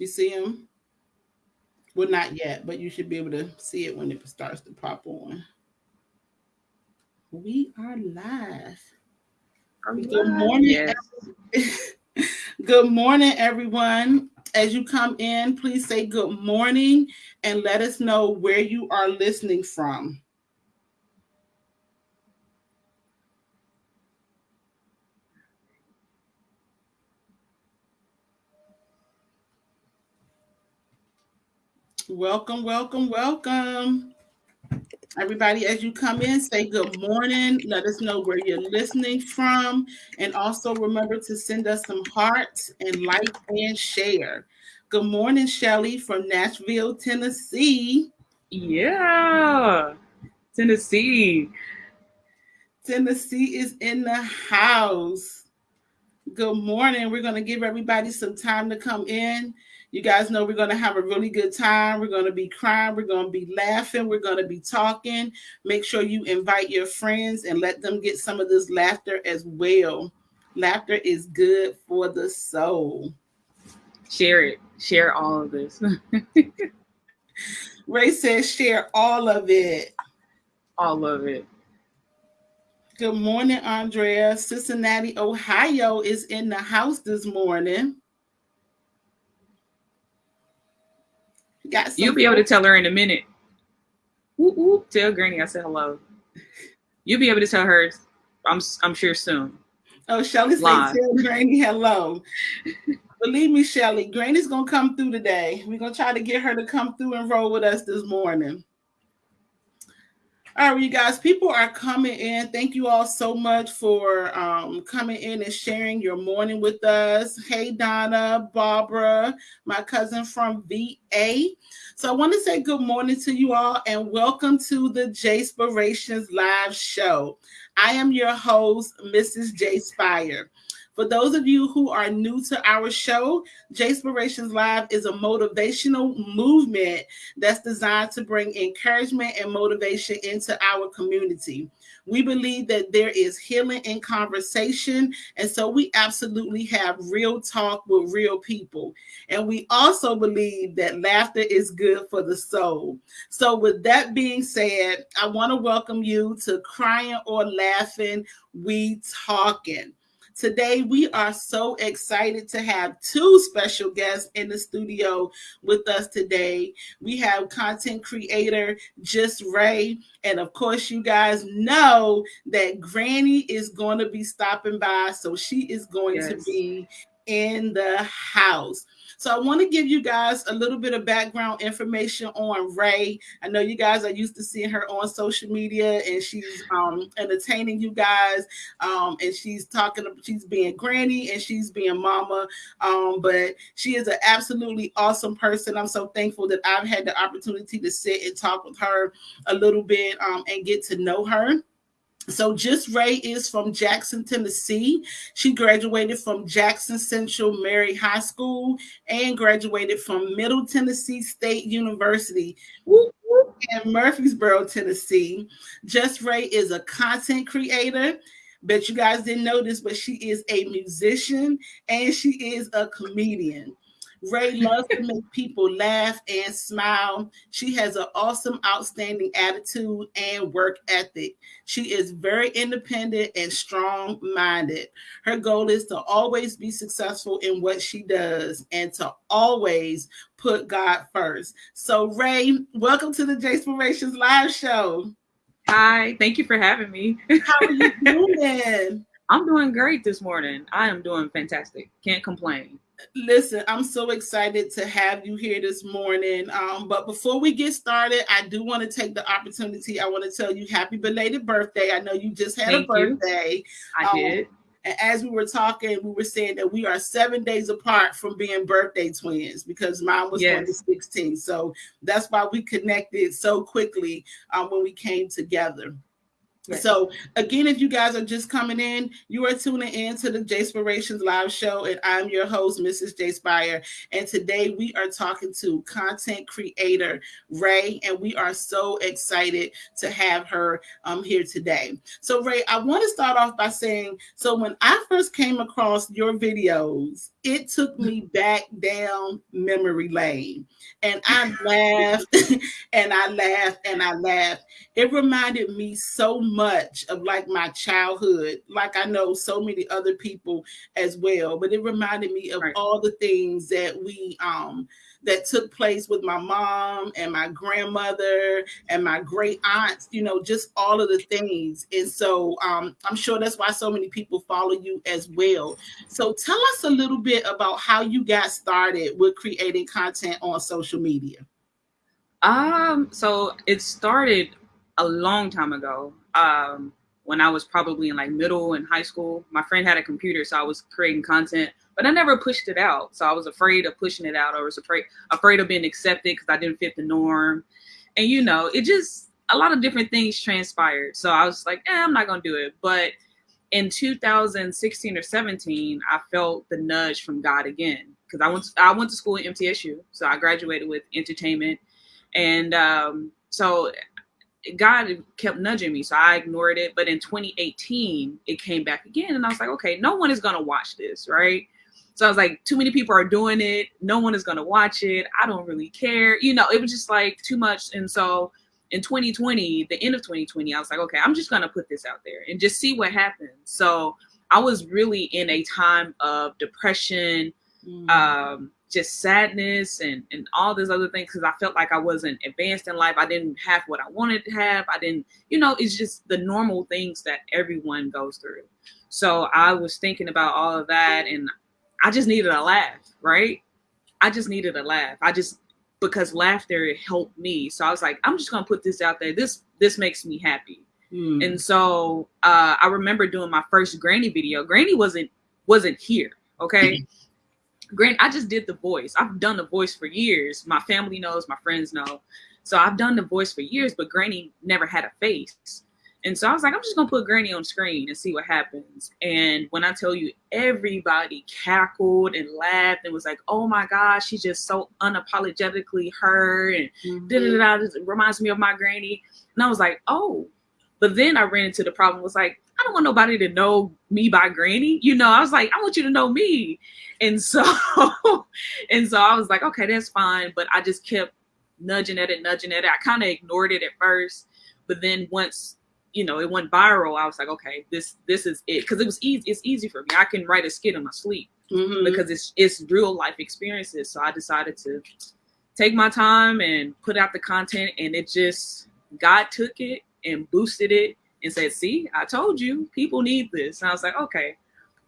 You see him? Well, not yet, but you should be able to see it when it starts to pop on. We are live. Good morning. Yes. good morning, everyone. As you come in, please say good morning and let us know where you are listening from. Welcome, welcome, welcome. Everybody, as you come in, say good morning. Let us know where you're listening from. And also remember to send us some hearts and like and share. Good morning, Shelly from Nashville, Tennessee. Yeah, Tennessee. Tennessee is in the house. Good morning. We're going to give everybody some time to come in. You guys know we're going to have a really good time. We're going to be crying. We're going to be laughing. We're going to be talking. Make sure you invite your friends and let them get some of this laughter as well. Laughter is good for the soul. Share it. Share all of this. Ray says, share all of it. All of it. Good morning, Andrea. Cincinnati, Ohio is in the house this morning. Got You'll be able to tell her in a minute. Whoop, whoop, tell Granny I said hello. You'll be able to tell her, I'm I'm sure soon. Oh, Shelly said tell Granny hello. Believe me, Shelly, Granny's gonna come through today. We're gonna try to get her to come through and roll with us this morning. All right, you guys, people are coming in. Thank you all so much for um, coming in and sharing your morning with us. Hey, Donna, Barbara, my cousin from VA. So I want to say good morning to you all and welcome to the Jayspirations live show. I am your host, Mrs. J Spire. For those of you who are new to our show, Jayspirations Live is a motivational movement that's designed to bring encouragement and motivation into our community. We believe that there is healing in conversation. And so we absolutely have real talk with real people. And we also believe that laughter is good for the soul. So, with that being said, I want to welcome you to Crying or Laughing, We Talking. Today, we are so excited to have two special guests in the studio with us today. We have content creator Just Ray. And of course, you guys know that Granny is going to be stopping by. So she is going yes. to be in the house. So I want to give you guys a little bit of background information on Ray. I know you guys are used to seeing her on social media and she's um, entertaining you guys. Um, and she's talking, she's being granny and she's being mama. Um, but she is an absolutely awesome person. I'm so thankful that I've had the opportunity to sit and talk with her a little bit um, and get to know her. So Just Ray is from Jackson, Tennessee. She graduated from Jackson Central Merry High School and graduated from Middle Tennessee State University in Murfreesboro, Tennessee. Just Ray is a content creator. Bet you guys didn't know this, but she is a musician and she is a comedian. Ray loves to make people laugh and smile. She has an awesome, outstanding attitude and work ethic. She is very independent and strong minded. Her goal is to always be successful in what she does and to always put God first. So, Ray, welcome to the Jayspirations Live Show. Hi, thank you for having me. How are you doing? I'm doing great this morning. I am doing fantastic. Can't complain. Listen, I'm so excited to have you here this morning. Um, but before we get started, I do want to take the opportunity. I want to tell you happy belated birthday. I know you just had Thank a birthday. You. I um, did. And as we were talking, we were saying that we are seven days apart from being birthday twins because mine was yes. 16. So that's why we connected so quickly um, when we came together. So again, if you guys are just coming in, you are tuning in to the Jayspirations live show, and I'm your host, Mrs. J Spire. And today we are talking to content creator Ray, and we are so excited to have her um, here today. So Ray, I want to start off by saying, so when I first came across your videos, it took me back down memory lane. And I laughed and I laughed and I laughed. It reminded me so much of like my childhood, like I know so many other people as well, but it reminded me of right. all the things that we um that took place with my mom and my grandmother and my great aunts, you know, just all of the things. And so um, I'm sure that's why so many people follow you as well. So tell us a little bit about how you got started with creating content on social media. Um, so it started a long time ago. Um, when I was probably in like middle and high school, my friend had a computer, so I was creating content but I never pushed it out. So I was afraid of pushing it out or was afraid afraid of being accepted because I didn't fit the norm. And you know, it just a lot of different things transpired. So I was like, eh, I'm not gonna do it. But in 2016 or 17, I felt the nudge from God again because I went to, I went to school at MTSU, so I graduated with entertainment, and um, so God kept nudging me, so I ignored it. But in 2018, it came back again, and I was like, okay, no one is gonna watch this, right? So I was like, too many people are doing it. No one is going to watch it. I don't really care. You know, it was just like too much. And so in 2020, the end of 2020, I was like, okay, I'm just going to put this out there and just see what happens. So I was really in a time of depression, mm. um, just sadness and, and all these other things because I felt like I wasn't advanced in life. I didn't have what I wanted to have. I didn't, you know, it's just the normal things that everyone goes through. So I was thinking about all of that and I just needed a laugh, right? I just needed a laugh. I just because laughter helped me. So I was like, I'm just gonna put this out there. This this makes me happy. Mm. And so uh, I remember doing my first Granny video. Granny wasn't wasn't here. Okay. Granny, I just did the voice. I've done the voice for years. My family knows, my friends know. So I've done the voice for years, but Granny never had a face. And so I was like, I'm just gonna put Granny on screen and see what happens. And when I tell you, everybody cackled and laughed and was like, "Oh my gosh, she's just so unapologetically her," and mm-hmm. da da da. Reminds me of my granny. And I was like, "Oh." But then I ran into the problem. Was like, I don't want nobody to know me by Granny. You know, I was like, I want you to know me. And so, and so I was like, okay, that's fine. But I just kept nudging at it, nudging at it. I kind of ignored it at first, but then once you know, it went viral. I was like, okay, this this is it because it was easy. It's easy for me. I can write a skit in my sleep mm-hmm. because it's it's real life experiences. So I decided to take my time and put out the content, and it just God took it and boosted it and said, "See, I told you, people need this." And I was like, okay.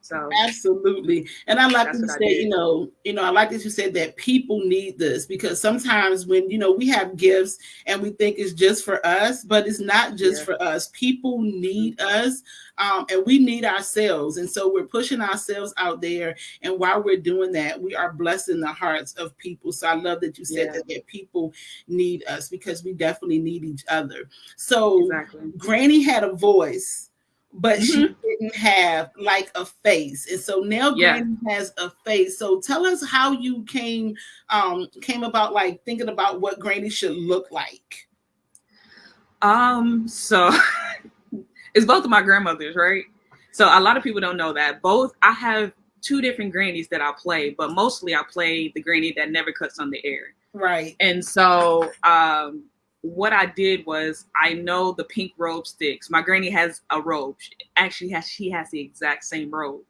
So absolutely, and I like that you said, you know, you know, I like that you said that people need this because sometimes when you know we have gifts and we think it's just for us, but it's not just yeah. for us. People need mm-hmm. us, um, and we need ourselves, and so we're pushing ourselves out there. And while we're doing that, we are blessing the hearts of people. So I love that you said yeah. that, that people need us because we definitely need each other. So exactly. Granny had a voice but mm-hmm. she didn't have like a face. And so now yeah. granny has a face. So tell us how you came um came about like thinking about what granny should look like. Um so it's both of my grandmothers right? So a lot of people don't know that. Both i have two different grannies that i play but mostly i play the granny that never cuts on the air. Right. And so um what I did was I know the pink robe sticks. My granny has a robe. She actually has she has the exact same robe.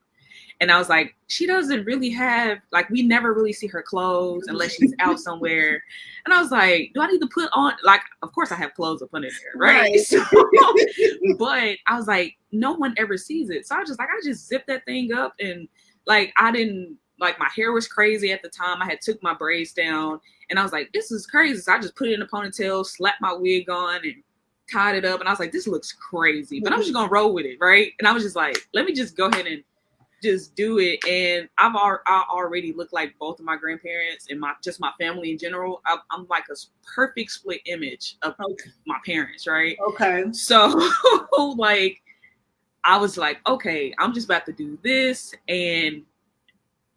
And I was like, she doesn't really have like we never really see her clothes unless she's out somewhere. And I was like, do I need to put on like of course I have clothes up under there, right? right. So, but I was like, no one ever sees it. So I was just like, I just zipped that thing up and like I didn't like my hair was crazy at the time. I had took my braids down and I was like, this is crazy. So I just put it in a ponytail, slapped my wig on and tied it up. And I was like, this looks crazy, but I'm just gonna roll with it, right? And I was just like, let me just go ahead and just do it. And I've I already look like both of my grandparents and my just my family in general. I, am like a perfect split image of okay. my parents, right? Okay. So like I was like, okay, I'm just about to do this and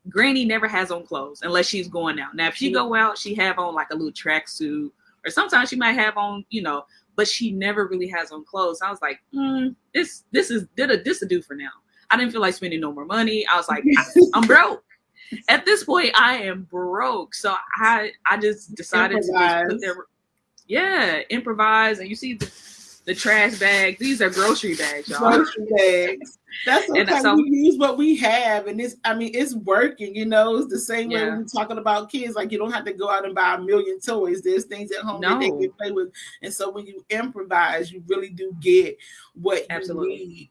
Granny never has on clothes unless she's going out. Now, if she go out, she have on like a little tracksuit, or sometimes she might have on, you know, but she never really has on clothes. I was like, mm, this this is did a this a do for now. I didn't feel like spending no more money. I was like, I, am broke. at this point I am broke. So I I just decided improvise. to just put there yeah, improvise and you see the the trash bags. These are grocery bags, y'all. Grocery bags. That's okay. So, we use what we have, and it's. I mean, it's working. You know, it's the same yeah. way we're talking about kids. Like you don't have to go out and buy a million toys. There's things at home no. that they can play with, and so when you improvise, you really do get what Absolutely. you need.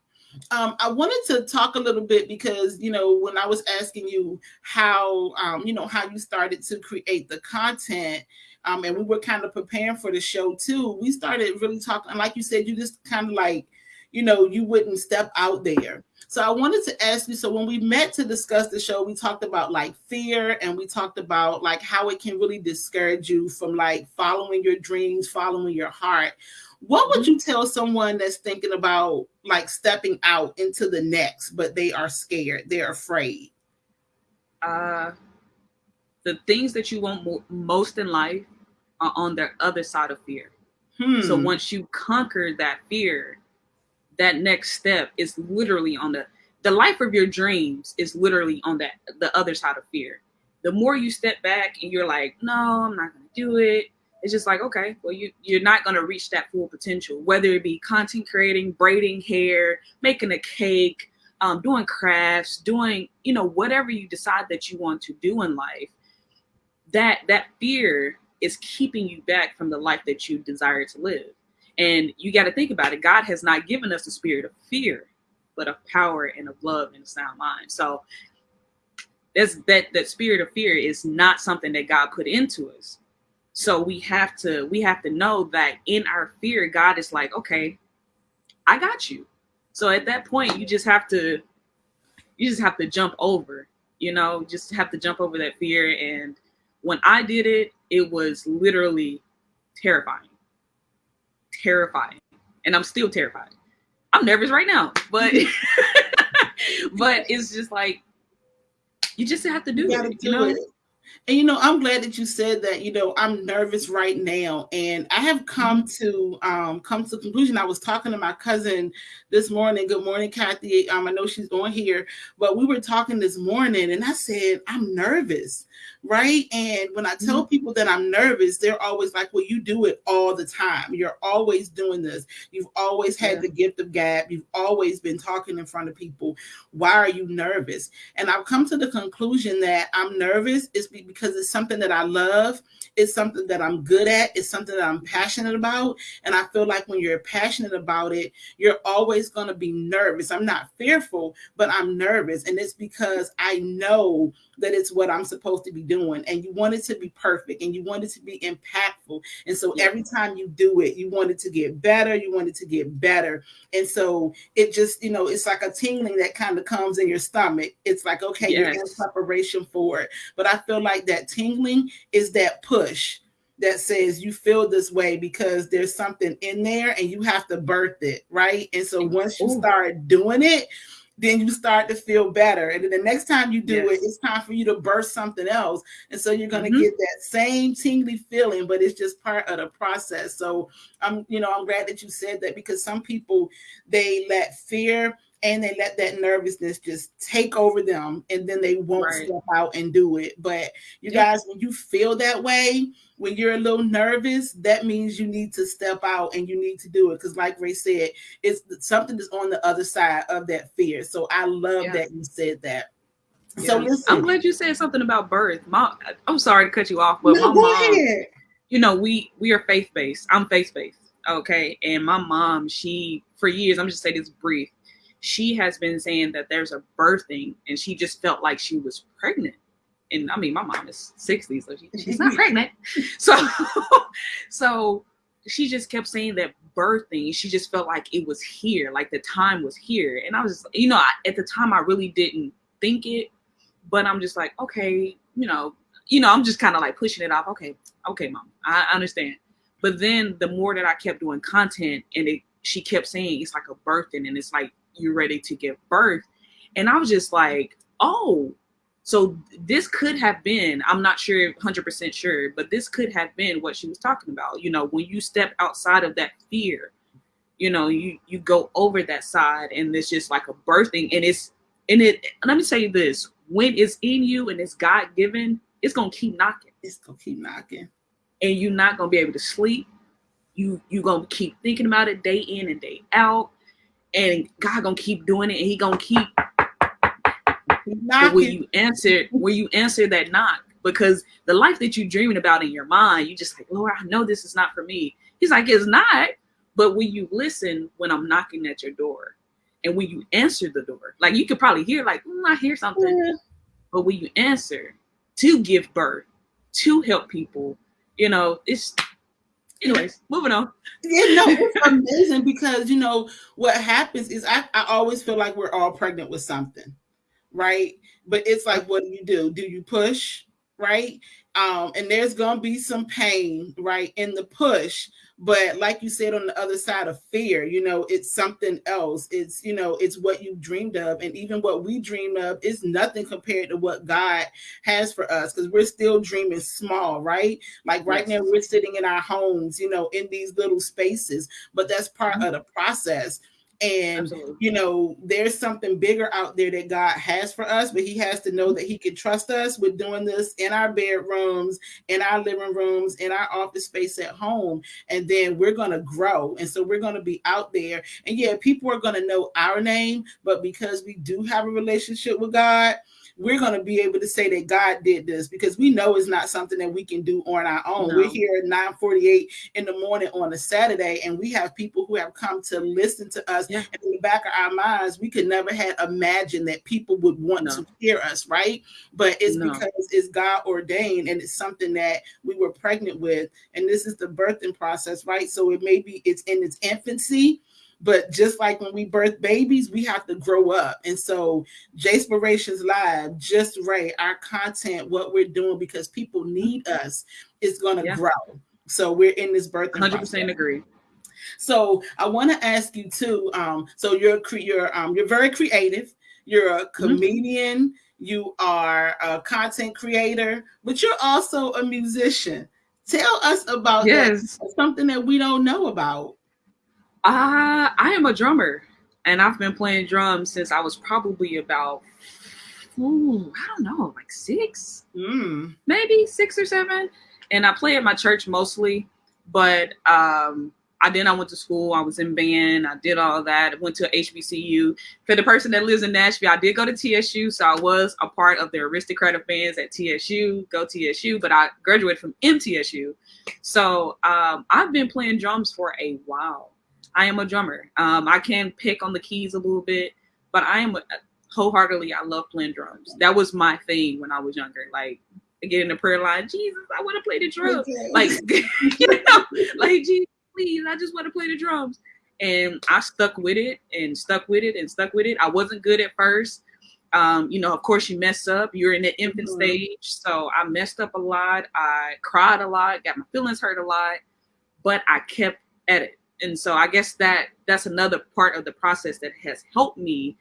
Um, I wanted to talk a little bit because you know when I was asking you how um, you know how you started to create the content um, and we were kind of preparing for the show too. We started really talking, And like you said, you just kind of like, you know, you wouldn't step out there. So I wanted to ask you. So when we met to discuss the show, we talked about like fear, and we talked about like how it can really discourage you from like following your dreams, following your heart. What would mm-hmm. you tell someone that's thinking about like stepping out into the next, but they are scared, they're afraid? Uh, the things that you want mo- most in life are on the other side of fear. Hmm. So once you conquer that fear, that next step is literally on the the life of your dreams is literally on that the other side of fear. The more you step back and you're like, no, I'm not gonna do it. It's just like, okay, well, you you're not gonna reach that full potential, whether it be content creating, braiding hair, making a cake, um, doing crafts, doing, you know, whatever you decide that you want to do in life. That that fear is keeping you back from the life that you desire to live. And you got to think about it. God has not given us a spirit of fear, but of power and of love and a sound mind. So that's that that spirit of fear is not something that God put into us. So we have to we have to know that in our fear, God is like, okay, I got you. So at that point, you just have to you just have to jump over, you know, just have to jump over that fear. And when I did it, it was literally terrifying. Terrifying. And I'm still terrified. I'm nervous right now, but but it's just like you just have to do you it. You know? It. And you know, I'm glad that you said that. You know, I'm nervous right now, and I have come mm-hmm. to um, come to the conclusion. I was talking to my cousin this morning. Good morning, Kathy. Um, I know she's on here, but we were talking this morning, and I said I'm nervous right? And when I tell mm-hmm. people that I'm nervous, they're always like, Well, you do it all the time. You're always doing this. You've always had yeah. the gift of gab. You've always been talking in front of people. Why are you nervous? And I've come to the conclusion that I'm nervous is because it's something that I love. It's something that I'm good at. It's something that I'm passionate about. And I feel like when you're passionate about it, you're always going to be nervous. I'm not fearful, but I'm nervous. And it's because I know that it's what I'm supposed to be doing. And you want it to be perfect and you want it to be impactful. And so every time you do it, you want it to get better. You want it to get better. And so it just, you know, it's like a tingling that kind of comes in your stomach. It's like, okay, yes. you're in preparation for it. But I feel like that tingling is that push that says you feel this way because there's something in there and you have to birth it, right? And so once you start doing it, then you start to feel better. And then the next time you do yes. it, it's time for you to burst something else. And so you're going to mm-hmm. get that same tingly feeling, but it's just part of the process. So I'm, you know, I'm glad that you said that because some people they let fear and they let that nervousness just take over them and then they won't right. step out and do it. But you yeah. guys, when you feel that way, when you're a little nervous, that means you need to step out and you need to do it. Because, like Ray said, it's something that's on the other side of that fear. So I love yeah. that you said that. Yeah. So listen, I'm glad you said something about birth. Mom, I'm sorry to cut you off, but no, my mom, ahead. you know, we we are faith based. I'm faith based, okay. And my mom, she for years, I'm just say this brief she has been saying that there's a birthing and she just felt like she was pregnant. And I mean, my mom is 60, so she, she's not pregnant. So, so she just kept saying that birthing, she just felt like it was here, like the time was here. And I was just, you know, I, at the time I really didn't think it, but I'm just like, okay, you know, you know, I'm just kind of like pushing it off. Okay, okay, mom, I understand. But then the more that I kept doing content and it, she kept saying it's like a birthing and it's like you're ready to give birth. And I was just like, oh, so this could have been, I'm not sure, 100% sure, but this could have been what she was talking about. You know, when you step outside of that fear, you know, you you go over that side and it's just like a birthing and it's and it let me say this, when it's in you and it's God given, it's gonna keep knocking. It's gonna keep knocking. And you're not gonna be able to sleep. You you gonna keep thinking about it day in and day out. And God gonna keep doing it and he gonna keep when you answer when you answer that knock, because the life that you're dreaming about in your mind, you just like, Lord, I know this is not for me. He's like, it's not. But when you listen when I'm knocking at your door, and when you answer the door, like you could probably hear, like, mm, I hear something. Yeah. But when you answer to give birth, to help people, you know, it's anyways, moving on. Yeah, no, it's amazing because you know what happens is I, I always feel like we're all pregnant with something, right? But it's like, what do you do? Do you push, right? Um, and there's gonna be some pain, right, in the push, but like you said on the other side of fear you know it's something else it's you know it's what you dreamed of and even what we dreamed of is nothing compared to what god has for us because we're still dreaming small right like right yes. now we're sitting in our homes you know in these little spaces but that's part mm-hmm. of the process and Absolutely. you know there's something bigger out there that god has for us but he has to know that he can trust us with doing this in our bedrooms in our living rooms in our office space at home. And then we're going to grow. And so we're going to be out there. And yeah people are going to know our name but because we do have a relationship with god we're going to be able to say that God did this because we know it's not something that we can do on our own. No. We're here at 9:48 in the morning on a Saturday, and we have people who have come to listen to us. Yeah. And in the back of our minds, we could never have imagined that people would want no. to hear us, right? But it's no. because it's God ordained and it's something that we were pregnant with, and this is the birthing process, right? So it may be it's in its infancy but just like when we birth babies, we have to grow up. And so, Jayspirations Live, just right, our content, what we're doing, because people need us, is going to yeah. grow. So we're in this birth. 100% process. agree. So I want to ask you too. Um, so you're you're um, you're very creative. You're a mm-hmm. comedian. Mm-hmm. You are a content creator, but you're also a musician. Tell us about yes. that. Something that we don't know about. Uh, I am a drummer, and I've been playing drums since I was probably about, ooh, I don't know, like six, mm. maybe six or seven. And I play at my church mostly, but um, I then I went to school. I was in band. I did all that. I went to HBCU. For the person that lives in Nashville, I did go to TSU, so I was a part of the aristocratic bands at TSU. Go TSU, but I graduated from MTSU, so um, I've been playing drums for a while. I am a drummer. Um, I can pick on the keys a little bit, but I am wholeheartedly. I love playing drums. That was my thing when I was younger. Like get in the prayer line, Jesus, I want to play the drums. Okay. Like you know, like Jesus, please, I just want to play the drums. And I stuck with it and stuck with it and stuck with it. I wasn't good at first. Um, you know, of course, you mess up. You're in the infant mm-hmm. stage, so I messed up a lot. I cried a lot, got my feelings hurt a lot, but I kept at it and so i guess that that's another part of the process that has helped me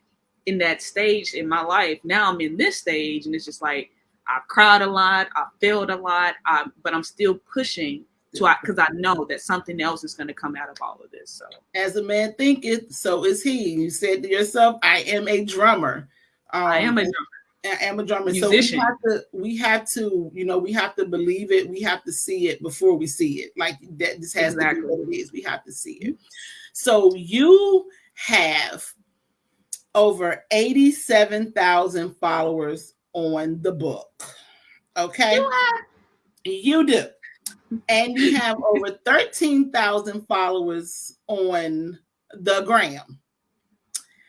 in that stage in my life. Now i'm in this stage and it's just like i've cried a lot i failed a lot I, but i'm still pushing to because I, I know that something else is going to come out of all of this so. As a man thinketh so is he. You said to yourself i am a drummer. Um, i am a drummer am a drummer. Musician. So we have to, we have to, you know, we have to believe it. We have to see it before we see it. Like that, this has exactly. to be what it is. We have to see it. So you have over eighty-seven thousand followers on the book. Okay, you, you do, and you have over thirteen thousand followers on the gram.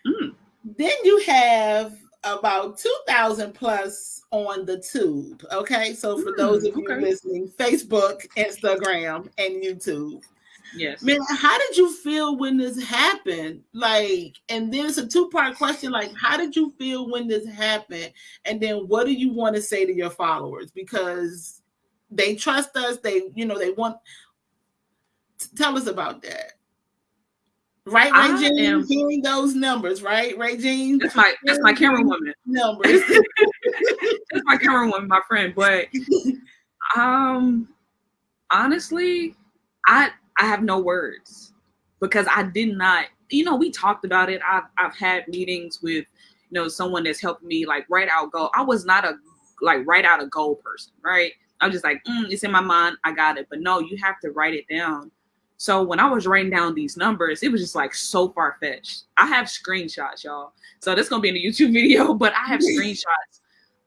Mm. Then you have about 2,000 plus on the tube. Okay. So for mm, those of you okay. listening, Facebook, Instagram, and YouTube. Yes. Man, how did you feel when this happened? Like, and then it's a two part question like, how did you feel when this happened? And then what do you want to say to your followers? Because they trust us, they, you know, they want. Tell us about that. Right, Ray Jean, am, hearing those numbers, right? Ray Jean. That's my that's my camera woman. Numbers. that's my camera woman, my friend. But um honestly, I I have no words because I did not, you know, we talked about it. I've I've had meetings with you know, someone that's helped me like write out goal. I was not a like write out a goal person, right? I'm just like, mm, it's in my mind, I got it. But no, you have to write it down. So when I was writing down these numbers, it was just like so far fetched. I have screenshots, y'all. So this gonna be in the YouTube video, but I have screenshots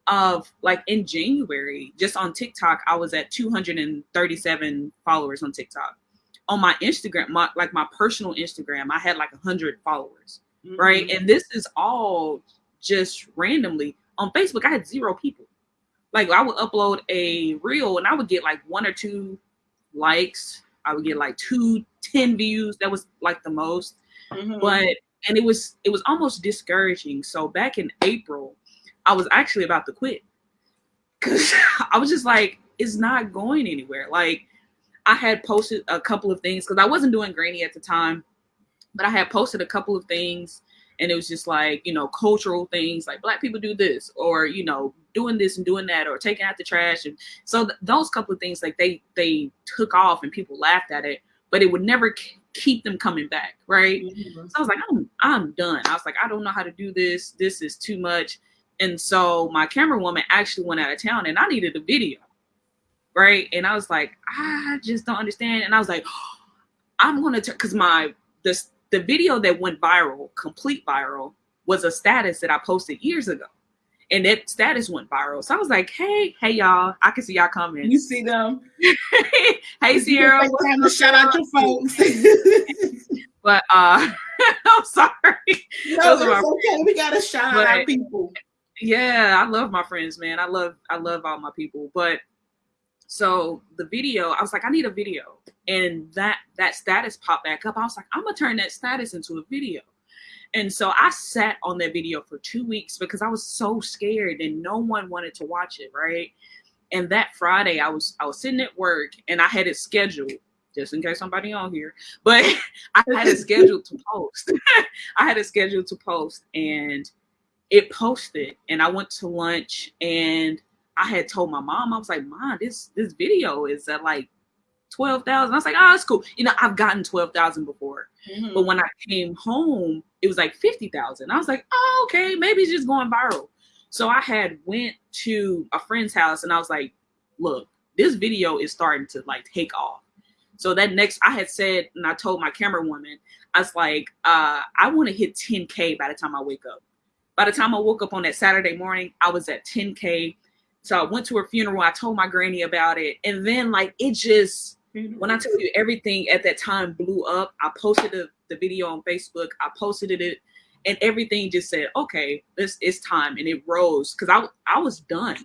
of like in January, just on TikTok, I was at 237 followers on TikTok. On my Instagram, my like my personal Instagram, I had like 100 followers, mm-hmm. right? And this is all just randomly. On Facebook, I had zero people. Like I would upload a reel and I would get like one or two likes. I would get like two, 10 views. That was like the most. Mm-hmm. But and it was it was almost discouraging. So back in April, I was actually about to quit because I was just like, it's not going anywhere. Like, I had posted a couple of things because I wasn't doing Granny at the time, but I had posted a couple of things and it was just like, you know, cultural things like black people do this or, you know, doing this and doing that or taking out the trash. And so th- those couple of things, like they, they took off and people laughed at it, but it would never k- keep them coming back. Right. Mm-hmm. So I was like, I'm, I'm done. I was like, I don't know how to do this. This is too much. And so my camera woman actually went out of town and I needed a video. Right. And I was like, I just don't understand. And I was like, oh, I'm gonna because my the the video that went viral, complete viral, was a status that I posted years ago. And that status went viral. So I was like, hey, hey y'all, I can see y'all coming. You see them. hey Sierra. Time to shout out your folks. but uh I'm sorry. No, it's okay. We gotta shout out our people yeah, I love my friends, man. I love I love all my people. But so the video, I was like, I need a video. And that that status popped back up. I was like, I'm gonna turn that status into a video. And so I sat on that video for two weeks because I was so scared and no one wanted to watch it, right? And that Friday I was I was sitting at work and I had it scheduled just in case somebody on here, but I had it scheduled to post. I had it scheduled to post and it posted and I went to lunch and I had told my mom, I was like, Mom, this this video is at like 12,000. I was like, oh, it's cool. You know, I've gotten 12,000 before. Mm-hmm. But when I came home, it was like 50,000. I was like, oh, okay, maybe it's just going viral. So I had went to a friend's house and I was like, look, this video is starting to like take off. So that next, I had said, and I told my camera woman, I was like, uh, I want to hit 10K by the time I wake up. By the time I woke up on that Saturday morning, I was at 10K. So I went to her funeral. I told my granny about it. And then, like, it just, when I tell you everything at that time blew up, I posted the, the video on Facebook. I posted it, and everything just said, okay, this it's time. And it rose because I, I was done.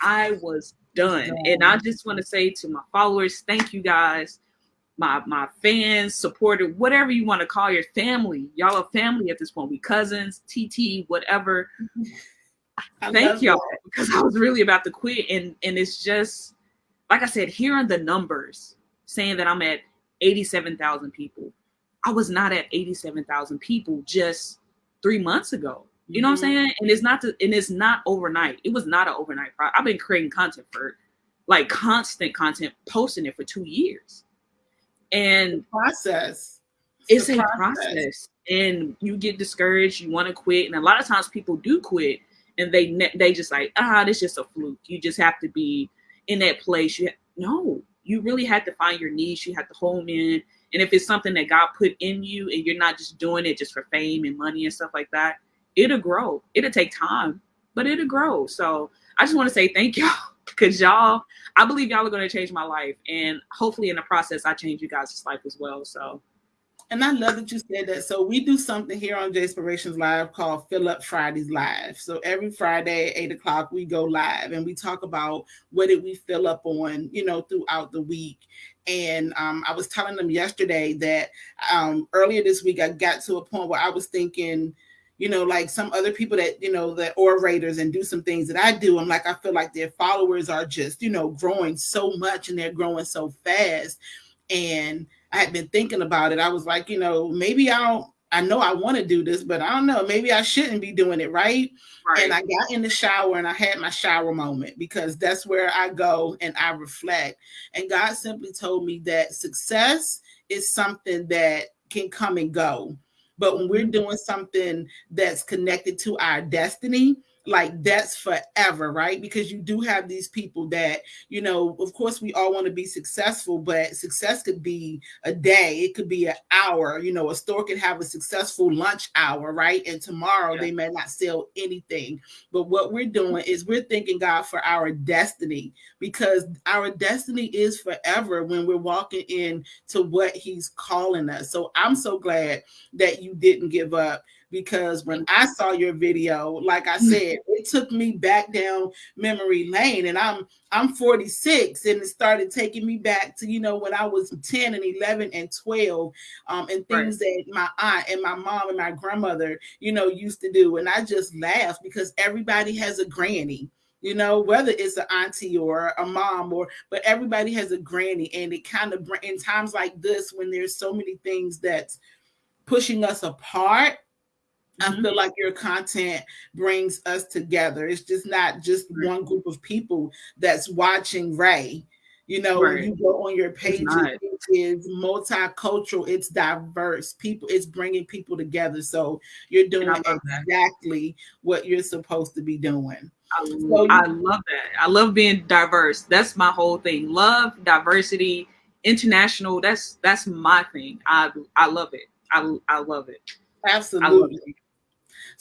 I was done. And I just want to say to my followers, thank you guys my my fans, supporter, whatever you want to call your family. Y'all are family at this point. We cousins, TT, whatever. Thank y'all because I was really about to quit, and and it's just like I said, hearing the numbers saying that I'm at eighty-seven thousand people. I was not at eighty-seven thousand people just three months ago. You know mm-hmm. what I'm mm-hmm. saying? And it's not to, and it's not overnight. It was not an overnight project. I've been creating content for like constant content, posting it for two years and process. It's, it's a process. process. and you get discouraged. You want to quit, and a lot of times people do quit, and they they just like ah, this just a fluke. You just have to be in that place. You no, you really had to find your niche. You have to home in, and if it's something that God put in you, and you're not just doing it just for fame and money and stuff like that, it'll grow. It'll take time, but it'll grow. So I just want to say thank y'all because y'all, I believe y'all are going to change my life, and hopefully in the process, I change you guys' life as well. So. And I love that you said that. So we do something here on Jayspirations Live called Fill Up Fridays Live. So every Friday at eight o'clock we go live and we talk about what did we fill up on, you know, throughout the week. And um, I was telling them yesterday that um, earlier this week I got to a point where I was thinking, you know, like some other people that, you know, that orators and do some things that I do. I'm like, I feel like their followers are just, you know, growing so much and they're growing so fast. And I had been thinking about it. I was like, you know, maybe I don't, I know I want to do this, but I don't know. Maybe I shouldn't be doing it, right? right? And I got in the shower and I had my shower moment because that's where I go and I reflect. And God simply told me that success is something that can come and go But when we're mm-hmm. doing something that's connected to our destiny, like that's forever, right? Because you do have these people that, you know, of course, we all want to be successful, but success could be a day, it could be an hour. You know, a store could have a successful lunch hour, right? And tomorrow yeah. they may not sell anything. But what we're doing is we're thanking God for our destiny because our destiny is forever when we're walking in to what He's calling us. So I'm so glad that you didn't give up because when I saw your video, like I said, it took me back down memory lane. And I'm I'm 46, and it started taking me back to you know when I was 10 and 11 and 12, um, and things right. that my aunt and my mom and my grandmother, you know, used to do. And I just laughed because everybody has a granny you know, whether it's an auntie or a mom or but everybody has a granny, and it kind of in times like this when there's so many things that's pushing us apart, Mm-hmm. I feel like your content brings us together. It's just not just right. one group of people that's watching Ray. You know, right. when you go on your page, it is multicultural, it's diverse. People, it's bringing people together. So you're doing exactly what you're supposed to be doing. I, so I love that. I love being diverse. That's my whole thing. Love, diversity, international. That's that's my thing. I I love it. I I love it. Absolutely.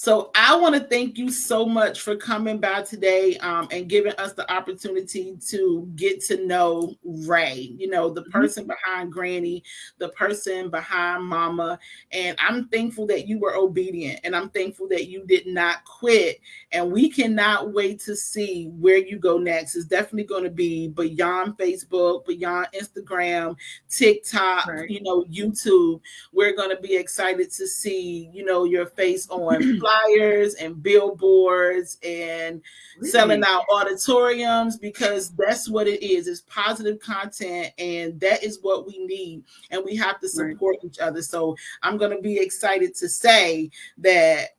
So I want to thank you so much for coming by today um, and giving us the opportunity to get to know Ray, you know, the mm-hmm. person behind Granny, the person behind Mama. And I'm thankful that you were obedient and I'm thankful that you did not quit. And we cannot wait to see where you go next. It's definitely going to be beyond Facebook, beyond Instagram, TikTok, right. you know, YouTube. We're going to be excited to see, you know, your face on flyers and billboards and really? selling out auditoriums because that's what it is. It's positive content, and that is what we need. And we have to support right. each other. So I'm going to be excited to say that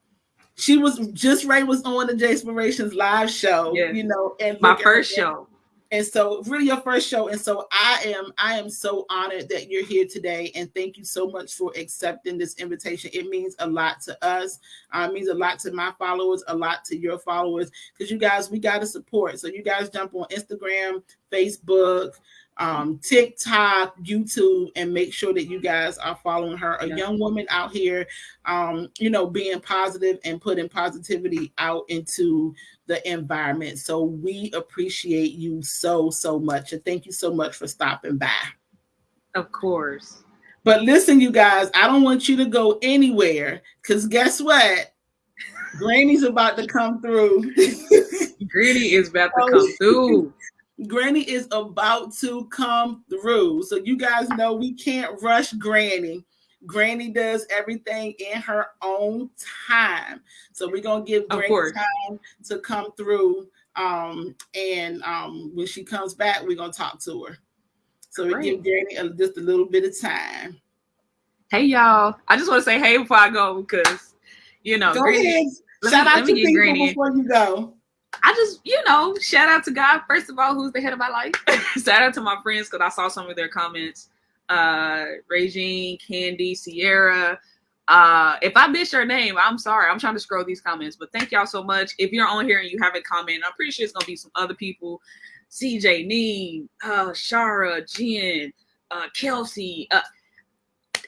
she was just Ray was on the J Inspirations live show, yes. you know, and my first show and so really your first show and so i am i am so honored that you're here today and thank you so much for accepting this invitation. It means a lot to us uh, it means a lot to my followers a lot to your followers because you guys we got to support. So you guys jump on instagram facebook um, TikTok, YouTube, and make sure that you guys are following her. A young woman out here, um, you know, being positive and putting positivity out into the environment. So we appreciate you so, so much. And thank you so much for stopping by. Of course. But listen, you guys, I don't want you to go anywhere because guess what? Granny's about to come through. Granny is about to come oh, through. Granny is about to come through. So you guys know we can't rush Granny. Granny does everything in her own time. So we're gonna give Granny time to come through. Um, and um, when she comes back, we're gonna talk to her. So we give Granny a, just a little bit of time. Hey y'all. I just want to say hey before I go because you know, go Granny, ahead. Shout me, out to people Granny. before you go. I just, you know, shout out to God, first of all, who's the head of my life. shout out to my friends because I saw some of their comments. Uh Regine, Candy, Sierra. Uh if I miss your name, I'm sorry. I'm trying to scroll these comments, but thank y'all so much. If you're on here and you haven't commented, I'm pretty sure it's gonna be some other people. CJ Neen, uh, Shara, Jen, uh, Kelsey. Uh,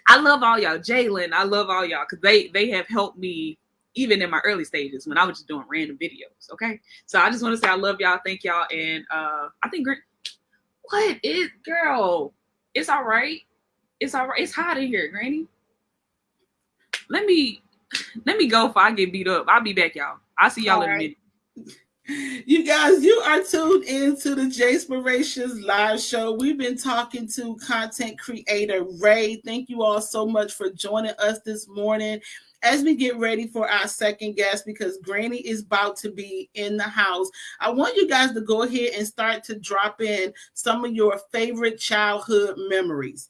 I love all y'all. Jalen, I love all y'all because they they have helped me even in my early stages when I was just doing random videos. Okay. So I just want to say I love y'all. Thank y'all. And uh I think what is girl? It's all right. It's all right. It's hot in here, Granny. Let me let me go if I get beat up. I'll be back, y'all. I'll see y'all all in right. a minute. You guys, you are tuned into the J Inspirations live show. We've been talking to content creator Ray. Thank you all so much for joining us this morning as we get ready for our second guest, because Granny is about to be in the house, I want you guys to go ahead and start to drop in some of your favorite childhood memories.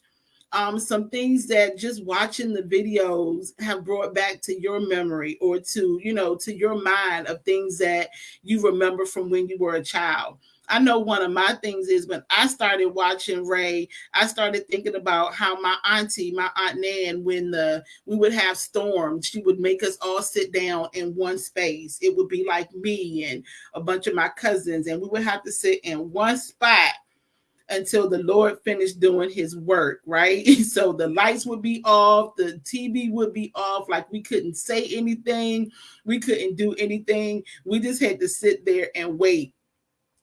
Um, some things that just watching the videos have brought back to your memory or to, you know, to your mind of things that you remember from when you were a child. I know one of my things is when I started watching Ray, I started thinking about how my auntie, my aunt Nan, when the we would have storms, she would make us all sit down in one space. It would be like me and a bunch of my cousins, and we would have to sit in one spot until the Lord finished doing his work, right? So the lights would be off, the TV would be off, like we couldn't say anything, we couldn't do anything. We just had to sit there and wait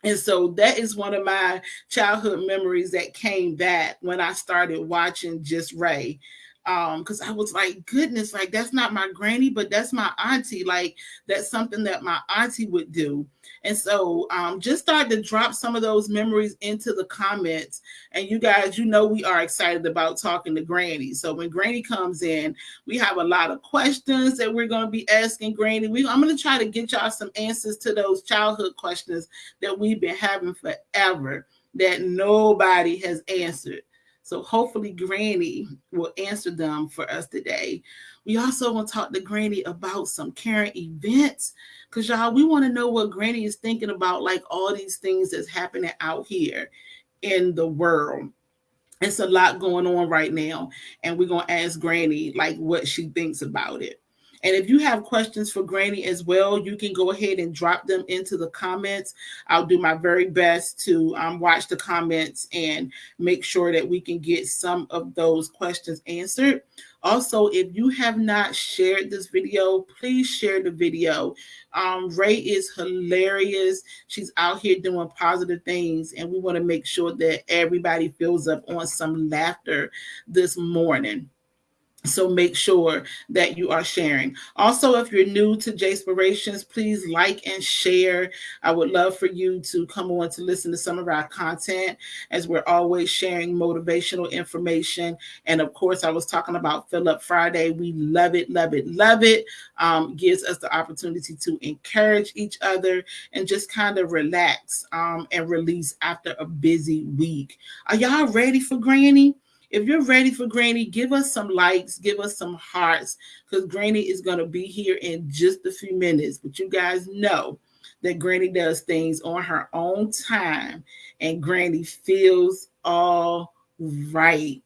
and so that is one of my childhood memories that came back when I started watching Just Ray um because i was like goodness like that's not my granny but that's my auntie like that's something that my auntie would do. And so um just start to drop some of those memories into the comments. And you guys you know we are excited about talking to granny. So when granny comes in we have a lot of questions that we're going to be asking granny. We, i'm going to try to get y'all some answers to those childhood questions that we've been having forever that nobody has answered so hopefully Granny will answer them for us today. We also want to talk to Granny about some current events because y'all, we want to know what Granny is thinking about, like all these things that's happening out here in the world. It's a lot going on right now, and we're gonna ask Granny like what she thinks about it. And if you have questions for Granny as well, you can go ahead and drop them into the comments. I'll do my very best to um, watch the comments and make sure that we can get some of those questions answered. Also, if you have not shared this video, please share the video. Um, Ray is hilarious. She's out here doing positive things, and we want to make sure that everybody fills up on some laughter this morning. So make sure that you are sharing. Also, if you're new to Jayspirations, please like and share. I would love for you to come on to listen to some of our content as we're always sharing motivational information. And of course, I was talking about Fill Up Friday. We love it, love it, love it. Um, gives us the opportunity to encourage each other and just kind of relax um, and release after a busy week. Are y'all ready for Granny? If you're ready for Granny, give us some likes, give us some hearts, because Granny is going to be here in just a few minutes. But you guys know that Granny does things on her own time, and Granny feels all right.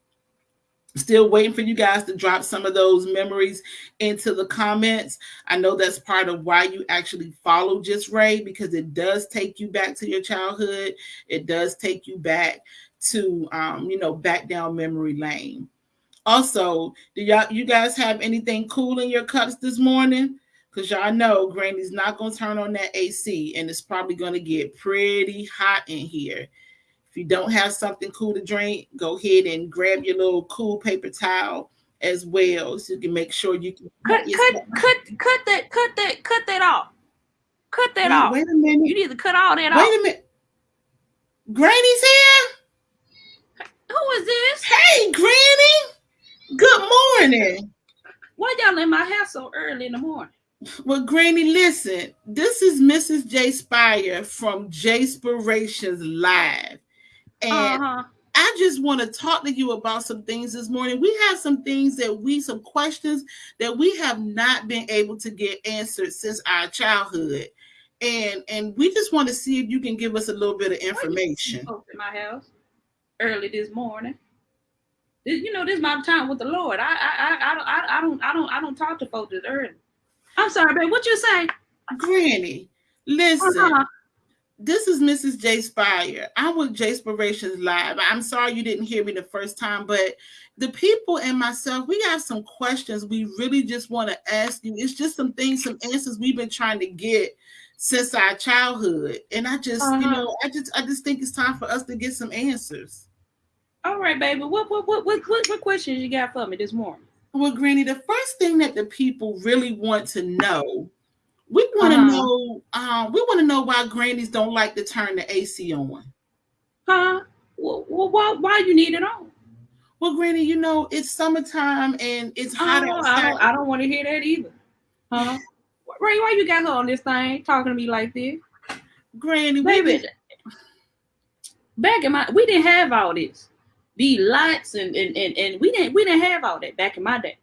Still waiting for you guys to drop some of those memories into the comments. I know that's part of why you actually follow Just Ray because it does take you back to your childhood. It does take you back to um, you know back down memory lane. Also, do y'all you guys have anything cool in your cups this morning? Because y'all know Granny's not gonna turn on that AC and it's probably gonna get pretty hot in here. You don't have something cool to drink, go ahead and grab your little cool paper towel as well, so you can make sure you can cut cut cut cut that cut that cut that off. Cut that wait, off. Wait a minute. You need to cut all that wait off. Wait a minute. Granny's here. Who is this? Hey, Granny. Good morning. Why y'all in my house so early in the morning? Well, Granny, listen. This is Mrs. J Spire from Jayspirations Live. And uh-huh. I just want to talk to you about some things this morning. We have some things that we, some questions that we have not been able to get answered since our childhood. And and we just want to see if you can give us a little bit of information. In my house early this morning. You know, this is my time with the Lord. I I I I, I don't I don't I don't talk to folks this early. I'm sorry, babe. What you say? Granny, listen. Uh-huh. This is Mrs. J Spire. I'm with Jayspirations Live. I'm sorry you didn't hear me the first time, but the people and myself, we have some questions we really just want to ask you. It's just some things, some answers we've been trying to get since our childhood. And I just, uh-huh. you know, I just I just think it's time for us to get some answers. All right, baby. What what what what what, what questions you got for me this morning? Well, Granny, the first thing that the people really want to know, we want to uh-huh. know, um, we want to know why grannies don't like to turn the AC on. Huh? Well, well why why you need it on? Well, Granny, you know it's summertime and it's hot oh, outside. I don't, I don't want to hear that either. Huh? Ray, why you got her on this thing talking to me like this? Granny, baby. Back in my, we didn't have all this these lights and, and and and we didn't we didn't have all that back in my day.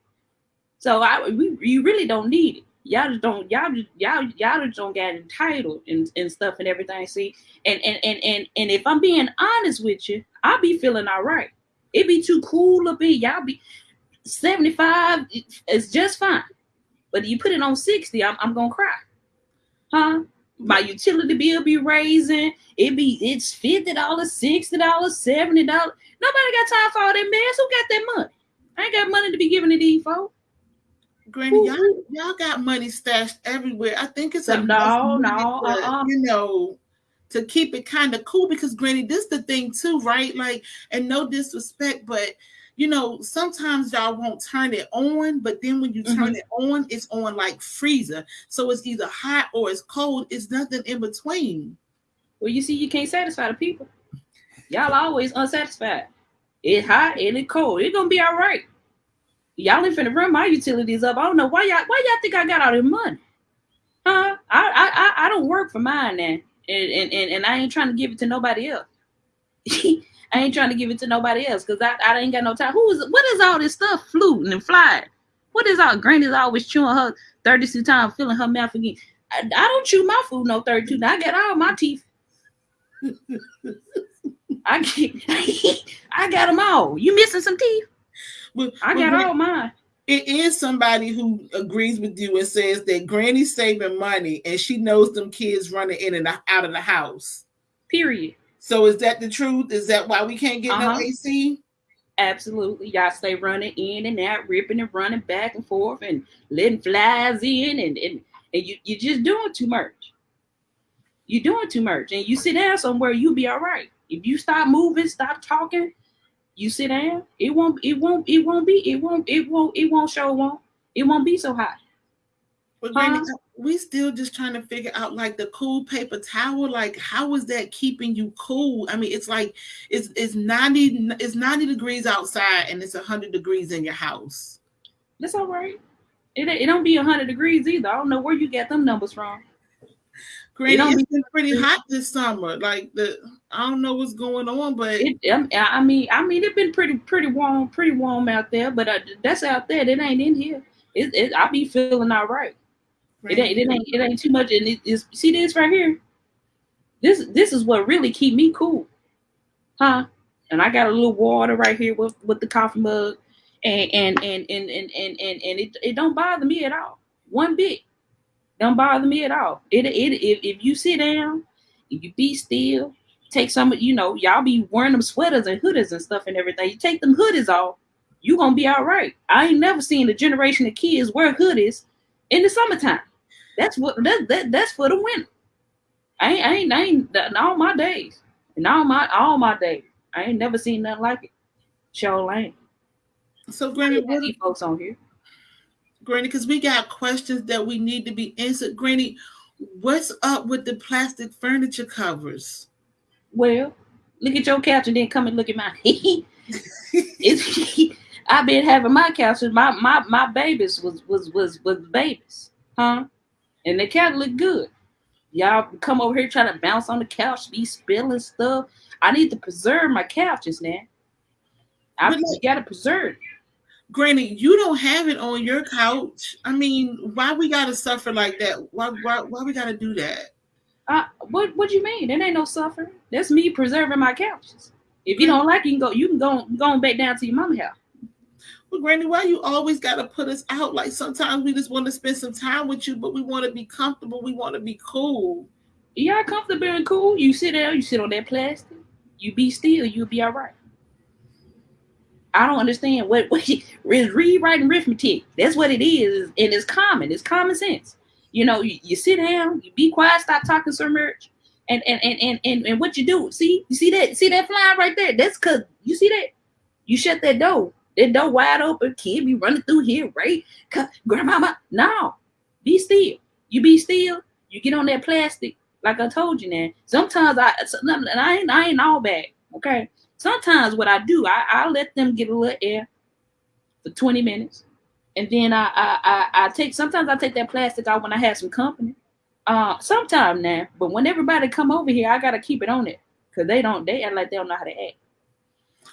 So I we you really don't need it. Y'all just don't y'all just y'all y'all just don't get entitled and, and stuff and everything. See, and and and and and if I'm being honest with you, I'll be feeling all right. It be too cool to be y'all be 75 is just fine. But you put it on 60, I'm, I'm gonna cry. Huh? My utility bill be raising. It be it's fifty dollars, sixty dollars, seventy dollars. Nobody got time for all that mess. Who got that money? I ain't got money to be giving to these folks. Granny, y'all, y'all got money stashed everywhere. I think it's a no, no, to, uh-uh. you know, to keep it kind of cool because Granny, this the thing too, right? Like, and no disrespect, but you know, sometimes y'all won't turn it on, but then when you turn mm-hmm. it on, it's on like freezer. So it's either hot or it's cold. It's nothing in between. Well, you see, you can't satisfy the people. Y'all always unsatisfied. It's hot and it's cold. It's gonna be all right. Y'all ain't finna run my utilities up. I don't know why y'all why y'all think I got all the money. Huh? I I I don't work for mine now. And and, and, and I ain't trying to give it to nobody else. I ain't trying to give it to nobody else because I, I ain't got no time. Who is what is all this stuff fluting and flying? What is all Granny's always chewing her 32 times, filling her mouth again. I, I don't chew my food no 32. I got all my teeth. I I got them all. You missing some teeth? But, I got all mine. It is somebody who agrees with you and says that Granny's saving money and she knows them kids running in and out of the house. Period. So is that the truth? Is that why we can't get uh-huh. no AC? Absolutely. Y'all stay running in and out, ripping and running back and forth and letting flies in and, and, and you, you're just doing too much. You're doing too much. And you sit down somewhere, you'll be all right. If you stop moving, stop talking, you sit down, it won't, it won't, it won't be, it won't, it won't, it won't show won't, it won't be so hot. But huh? we still just trying to figure out like the cool paper towel. Like, how is that keeping you cool? I mean, it's like it's it's 90 it's 90 degrees outside and it's 100 degrees in your house. That's all right. It, it don't be 100 degrees either. I don't know where you get them numbers from. It it's been pretty hot this summer. Like the I don't know what's going on, but it, I mean, I mean, it's been pretty pretty warm, pretty warm out there. But uh, that's out there. It ain't in here. It, it I be feeling all right. It ain't it ain't it ain't too much. And it is see this right here. This this is what really keep me cool, huh? And I got a little water right here with with the coffee mug, and and and and and and and, and it it don't bother me at all, one bit. Don't bother me at all. It it if, if you sit down, if you be still, take some you know y'all be wearing them sweaters and hoodies and stuff and everything. You take them hoodies off, you gonna be all right. I ain't never seen a generation of kids wear hoodies in the summertime. That's what that, that that's for the winter. I ain't I ain't I ain't in all my days. In all my all my days. I ain't never seen nothing like it. Show lane. So Granny, what folks on here? Granny, because we got questions that we need to be answered. Granny, what's up with the plastic furniture covers? Well, look at your couch and then come and look at mine. I've been having my couches. My my my babies was was was was babies, huh? and the couch look good. Y'all come over here trying to bounce on the couch, be spilling stuff. I need to preserve my couches now. I gotta preserve. Granny, you don't have it on your couch. I mean, why we gotta suffer like that? Why why, why we gotta do that? Uh, what what do you mean? There ain't no suffering. That's me preserving my couches. If you don't like it, you can go. You can go go back down to your mama house. Well, Granny, why you always got to put us out? Like sometimes we just want to spend some time with you, but we want to be comfortable. We want to be cool. Yeah, comfortable and cool. You sit there, you sit on that plastic. You be still, you'll be all right. I don't understand what, what is rewriting arithmetic. That's what it is, and it's common. It's common sense. You know, you, you sit down, you be quiet, stop talking so much, and and and and and, and what you do? See, you see that? See that fly right there? That's cause you see that. You shut that door that door wide open, kid be running through here, right? Grandmama, no, be still. You be still. You get on that plastic, like I told you. Now, sometimes I, and I ain't, I ain't all bad. Okay. Sometimes what I do, I, I let them get a little air for 20 minutes, and then I, I, I, I take. Sometimes I take that plastic out when I have some company. Uh, sometime now, but when everybody come over here, I gotta keep it on it because they don't. They act like they don't know how to act.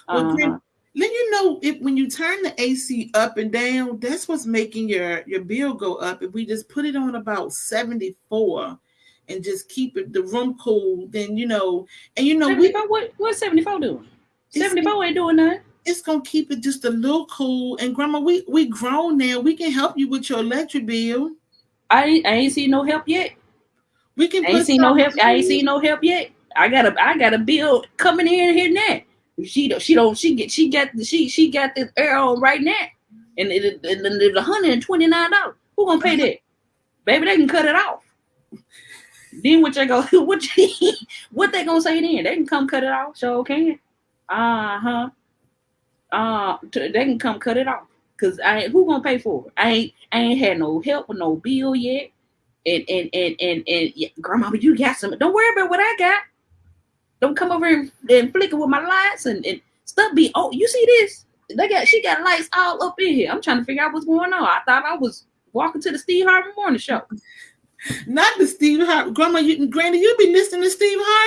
Uh-huh. Then you know if when you turn the AC up and down, that's what's making your your bill go up. If we just put it on about 74 and just keep it the room cool, then you know, and you know we 74, what what's 74 doing? 74 ain't doing nothing. it's gonna keep it just a little cool. And grandma, we we grown now. We can help you with your electric bill. I ain't, I ain't seen no help yet. We can I ain't seen no help. I ain't in. seen no help yet. I got a I got a bill coming in here now. She don't she don't she get she got she she got this air on right now, and it it- it- one hundred and twenty nine dollars. Who gonna pay that? Baby, they can cut it off. Then what they go what you- what they gonna say then? They can come cut it off. Sure can. Uh huh. Uh, they can come cut it off. Cause I who gonna pay for it? I ain't I ain't had no help with no bill yet. And and and and and yeah, grandma, you got some. Don't worry about what I got. Don't come over and, and flicker with my lights and, and stuff. Be oh, you see this? They got she got lights all up in here. I'm trying to figure out what's going on. I thought I was walking to the Steve Harvey Morning Show. Not the Steve Harvey. Grandma, you Granny, you be listening to Steve Harvey?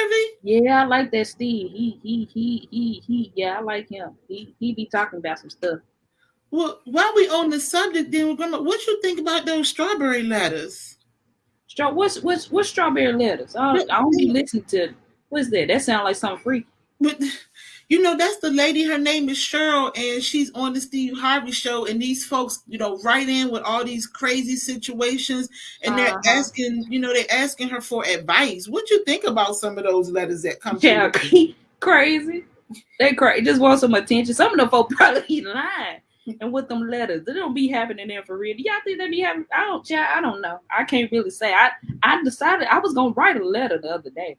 Yeah, I like that Steve. He he he he he. Yeah, I like him. He he be talking about some stuff. Well, while we on the subject, then we're gonna. what you think about those strawberry letters? Straw, what's what's what's strawberry letters? Uh, I don't, I don't be listening to. What's that? That sounds like something free. But you know, that's the lady. Her name is Shirley, and she's on the Steve Harvey show. And these folks, you know, write in with all these crazy situations, and they're Uh-huh. asking, you know, they're asking her for advice. What you think about some of those letters that come? Yeah, crazy. They crazy. Just want some attention. Some of them folk probably lying. And with them letters, they don't be happening there for real. Do y'all think they be having? I don't. Yeah, I don't know. I can't really say. I I decided I was gonna write a letter the other day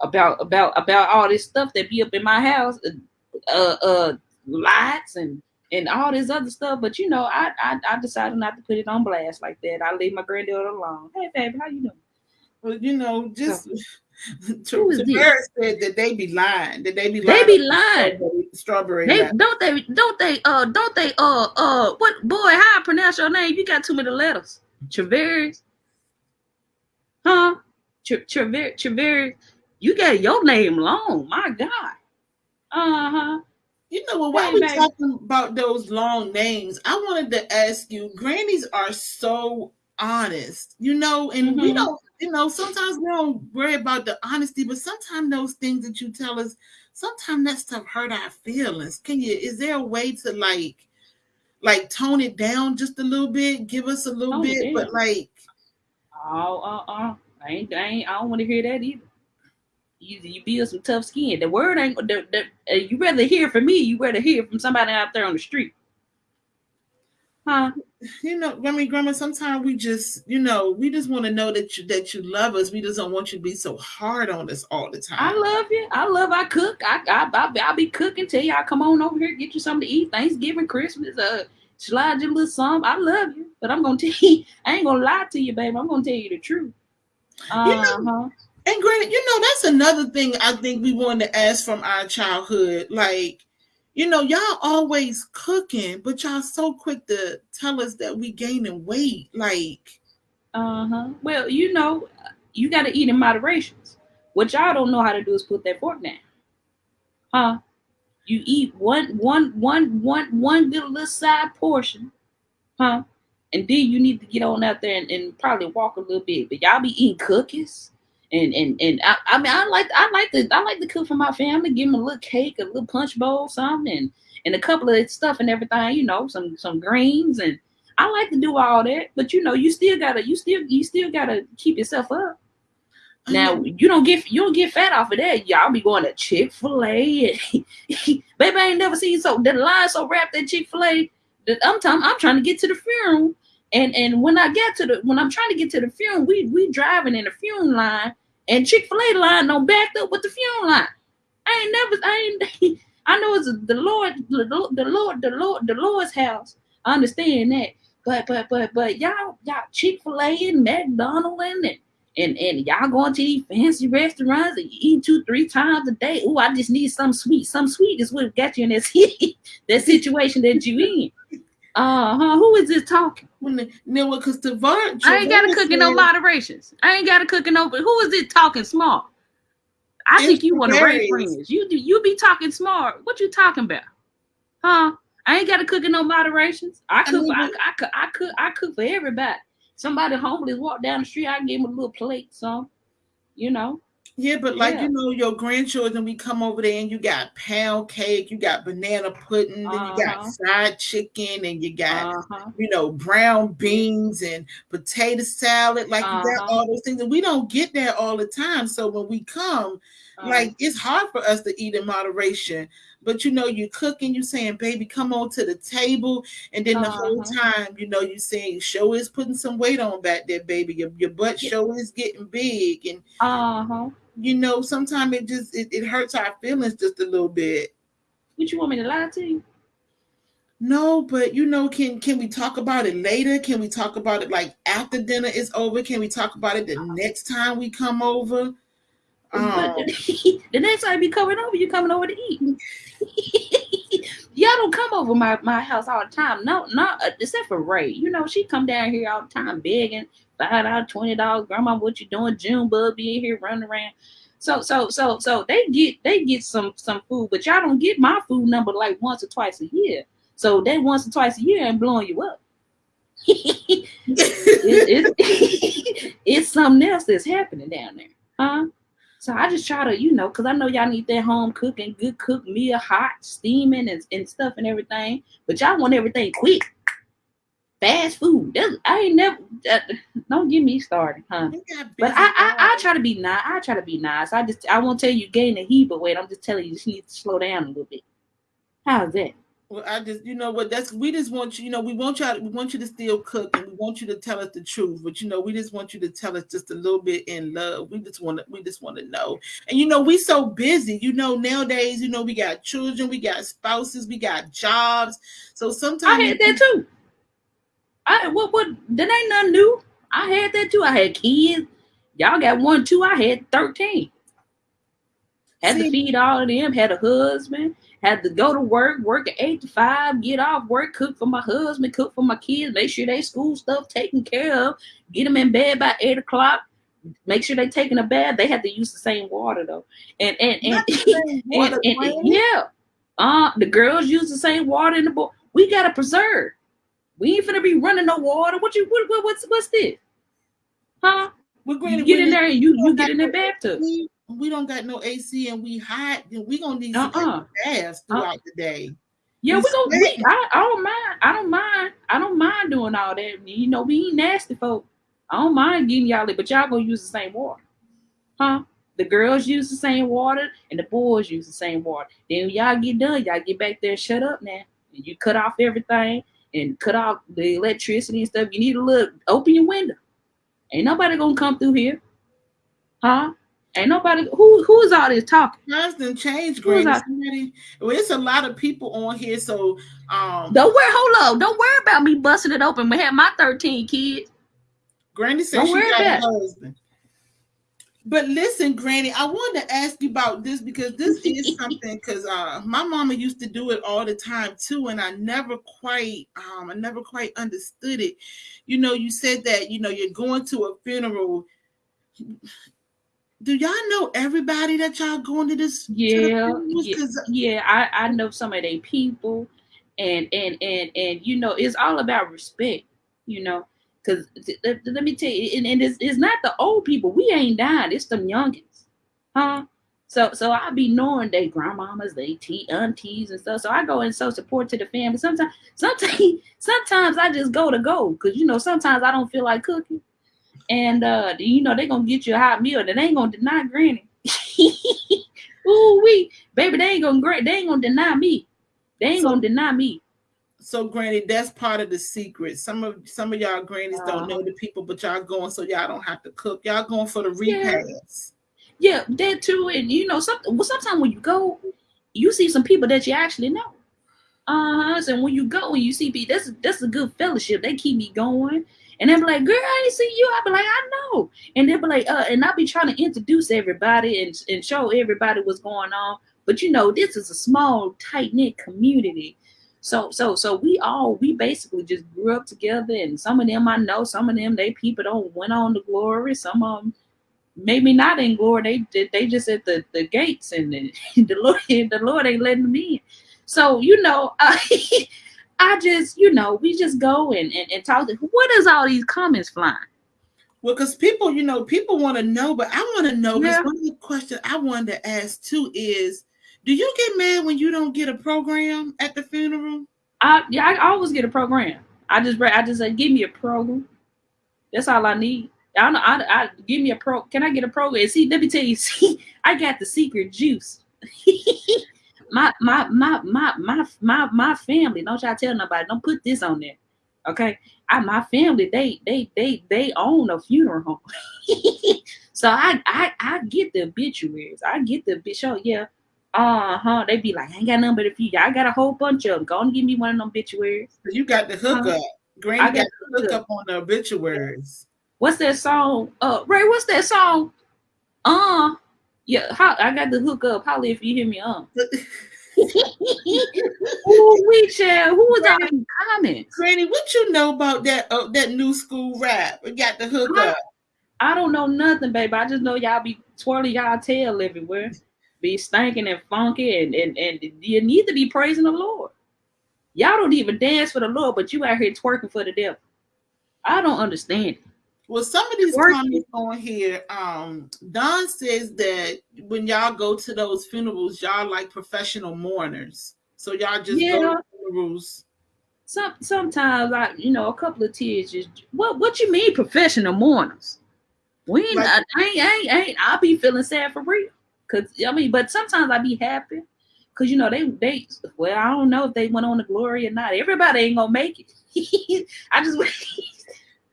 about about about all this stuff that be up in my house, uh uh lights and and all this other stuff. But you know, I I, I decided not to put it on blast like that. I leave my granddaughter alone. Hey, baby, how you doing? Well, you know, just Who is? Said that they be lying. That they be lying. They be lying. Strawberry. They don't they don't they uh don't they uh uh what boy how I pronounce your name? You got too many letters. Traveris. Huh? Traveris Traveris. You got your name long. My God. Uh-huh. You know what? While Hey, we baby. talking about those long names, I wanted to ask you. Grannies are so honest, you know, and we Mhm. don't. You know, sometimes we don't worry about the honesty, but sometimes those things that you tell us, sometimes that stuff hurt our feelings. Can you? Is there a way to like, like tone it down just a little bit? Give us a little it bit, but like, Oh uh uh. I ain't I ain't I don't want to hear that either. You you build some tough skin. The word ain't the, the, uh, you rather hear from me, you rather hear from somebody out there on the street. Huh? you know, I mean, Grandma. Sometimes we just, you know, we just want to know that you that you love us. We just don't want you to be so hard on us all the time. I love you. I love. I cook. I I I I'll be cooking. Tell y'all come on over here, get you something to eat. Thanksgiving, Christmas, uh, slide you a little something. I love you, but I'm gonna tell you. I ain't gonna lie to you, baby. I'm gonna tell you the truth. Uh huh. And granted, you know, that's another thing I think we wanted to ask from our childhood. Like, you know, y'all always cooking, but y'all so quick to tell us that we gaining weight. Like, Uh huh. Well, you know, you got to eat in moderations. What y'all don't know how to do is put that fork down. Huh? You eat one, one, one, one, one good little side portion, huh? And then you need to get on out there and, and probably walk a little bit. But y'all be eating cookies. And and and I, I mean I like I like to I like to cook for my family, give them a little cake, a little punch bowl, something, and, and a couple of stuff and everything, you know, some some greens and I like to do all that, but you know, you still gotta, you still, you still gotta keep yourself up. Now mm-hmm. you don't get, you don't get fat off of that. Y'all be going to Chick Fil A, baby. I ain't never seen so the line so wrapped at Chick Fil A that I'm time I'm trying to get to the funeral, and and when I get to the when I'm trying to get to the funeral, we we driving in the funeral line, and Chick Fil A line don't backed up with the funeral line. I ain't never, I ain't. I know it's the Lord, the Lord, the Lord, the Lord, the Lord's house. I understand that. But but but but y'all y'all Chick Fil A and McDonald's and and and y'all going to these fancy restaurants and you eat two three times a day. Oh, I just need some sweet. Some sweet is what got you in this that situation that you in. Uh huh. Who is this talking? When the, no, because var- I ain't got to cook in no moderations. I ain't got to cook in no. But who is it talking small? I think you want to raise friends. You do. You be talking smart. What you talking about? Huh? I ain't got to cook in no moderations. I cook. I, mean, I, I, cook. I cook. I cook for everybody. Somebody homeless walk down the street, I give them a little plate, some, you know. Yeah, but like Yeah. you know, your grandchildren, we come over there and you got pound cake, you got banana pudding, then you got Uh-huh. fried chicken, and you got Uh-huh. you know brown beans and potato salad. Like you got Uh-huh. all those things, and we don't get that all the time. So when we come, Uh, like it's hard for us to eat in moderation. But you know, you cooking, you saying, "Baby, come on to the table," and then the whole Uh-huh. time, you know, you saying, "Show is putting some weight on back there, baby. Your your butt Yeah. show is getting big," and uh-huh. you know, sometimes it just it, it hurts our feelings just a little bit. would you want me to lie to you? No, but you know, can can we talk about it later? Can we talk about it like after dinner is over? Can we talk about it the next time we come over? Um, the next time you coming over, you coming over to eat. Y'all don't come over my, my house all the time. No, not uh, except for Ray. You know, she come down here all the time begging five dollars, twenty dollars. Grandma, what you doing? June bug be in here running around. So so so so they get they get some some food, but y'all don't get my food number like once or twice a year. So that once or twice a year ain't blowing you up. it, it, it's something else that's happening down there, huh? So I just try to, you know, because I know y'all need that home cooking, good cook meal, hot, steaming, and, and stuff and everything. But y'all want everything quick, fast food. That's, I ain't never. Uh, don't get me started, huh? But I, I, I try to be nice. I try to be nice. I just, I won't tell you gain the heat, but wait, I'm just telling you, you need to slow down a little bit. How's that? Well, I just, you know what, that's we just want you, you know, we want y'all, we want you to still cook and we want you to tell us the truth, but you know, we just want you to tell us just a little bit in love. We just want to we just want to know. And you know, we so busy, you know, nowadays, you know, we got children, we got spouses, we got jobs. So sometimes I had that too. I what what that ain't nothing new. I had that too. I had kids. Y'all got one, two. I had thirteen. Had to feed all of them. Had a husband. Had to go to work, work at eight to five, get off work, cook for my husband, cook for my kids, make sure they school stuff taken care of, get them in bed by eight o'clock, make sure they taking a bath. They had to use the same water though, and and and, same and, and- yeah, uh, the girls use the same water in the bowl. We gotta preserve. We ain't finna be running no water. What you what, what what's what's this? Huh? We're going You get in there and you you get in the bathtub. We, don't got no AC and we hot, then we gonna need some Uh-uh. baths uh-uh. throughout the day. Yeah, We we go. We. I, I don't mind. I don't mind. I don't mind doing all that. You know, we ain't nasty folk. I don't mind getting y'all it, but y'all gonna use the same water, huh? The girls use the same water and the boys use the same water. Then when y'all get done, y'all get back there shut up now. And you cut off everything and cut off the electricity and stuff. You need to look, open your window. Ain't nobody gonna come through here, huh? Ain't nobody. Who who's all this talking? Constant change, Granny. Somebody, well, it's a lot of people on here, so um, Don't worry. Hold up. Don't worry about me busting it open. We have my thirteen kids. Granny said Don't she got a husband. But listen, Granny, I wanted to ask you about this because this is something because uh, my mama used to do it all the time too, and I never quite, um, I never quite understood it. You know, you said that you know you're going to a funeral. Do y'all know everybody that y'all going to this? Yeah, yeah, 'Cause yeah. I I know some of they people, and and and and you know it's all about respect. You know, because let me tell you, and, and it's, it's not the old people. We ain't dying. It's them youngins, huh? So so I be knowing they grandmamas, they tea aunties and stuff. So I go and show support to the family. Sometimes sometimes sometimes I just go to go because you know sometimes I don't feel like cooking. And uh, you know they gonna get you a hot meal, and they ain't gonna deny Granny. Ooh we baby, they ain't gonna they ain't gonna deny me. They ain't So- gonna deny me. So, Granny, that's part of the secret. Some of some of y'all grannies Uh-huh. don't know the people, but y'all going so y'all don't have to cook. Y'all going for the Yeah. repast. Yeah, that too. And you know, some well, sometimes when you go, you see some people that you actually know. Uh huh. So when you go and you see people, that's that's a good fellowship. They keep me going. And they'll be like, girl, I ain't see you. I'll be like, I know. And they'll be like, uh, and I'll be trying to introduce everybody and, and show everybody what's going on. But you know, this is a small, tight-knit community. So so so we all we basically just grew up together and some of them I know, some of them they people don't went on to glory, some of them maybe not in glory. They they, just at the, the gates and the, the Lord the Lord ain't letting them in. So you know, I, I just you know we just go and and, and talk. To, what is all these comments flying? Well, because people, you know, people want to know, but I want to know. Yeah. Because one of the questions I wanted to ask too is, do you get mad when you don't get a program at the funeral? I yeah, I always get a program. I just I just say give me a program. That's all I need. I don't know. I, I give me a pro. Can I get a program? See, let me tell you. See, I got the secret juice. my my my my my my my family. Don't y'all tell nobody. Don't put this on there. Okay. I my family. They they they they own a funeral home. so I I I get the obituaries. I get the bitch. Oh yeah. Uh huh. They be like, I ain't got nothing but a few. I got a whole bunch of them. Go and give me one of them obituaries. You got the hookup. Uh, Granny I got, got the the hookup on the obituaries. What's that song? Uh, Ray, what's that song? Uh, yeah, how I got the hook up. Holly, if you hear me. Uh, Ooh, we child. Who was that in the comments? Granny, what you know about that uh, that new school rap? We got the hook up. I don't know nothing, baby. I just know y'all be twirling y'all tail everywhere, be stinking and funky, and and and you need to be praising the Lord. Y'all don't even dance for the Lord, but you out here twerking for the devil. I don't understand. it. Well, some of these comments on here, um, Don says that when y'all go to those funerals, y'all like professional mourners. So y'all just go Yeah. to funerals. Some sometimes I, you know, a couple of tears just what what you mean professional mourners? We ain't, Like- I, ain't, I ain't, I ain't, I be feeling sad for real. Cause I mean, but sometimes I be happy. Cause you know, they they well, I don't know if they went on the glory or not. Everybody ain't gonna make it. I just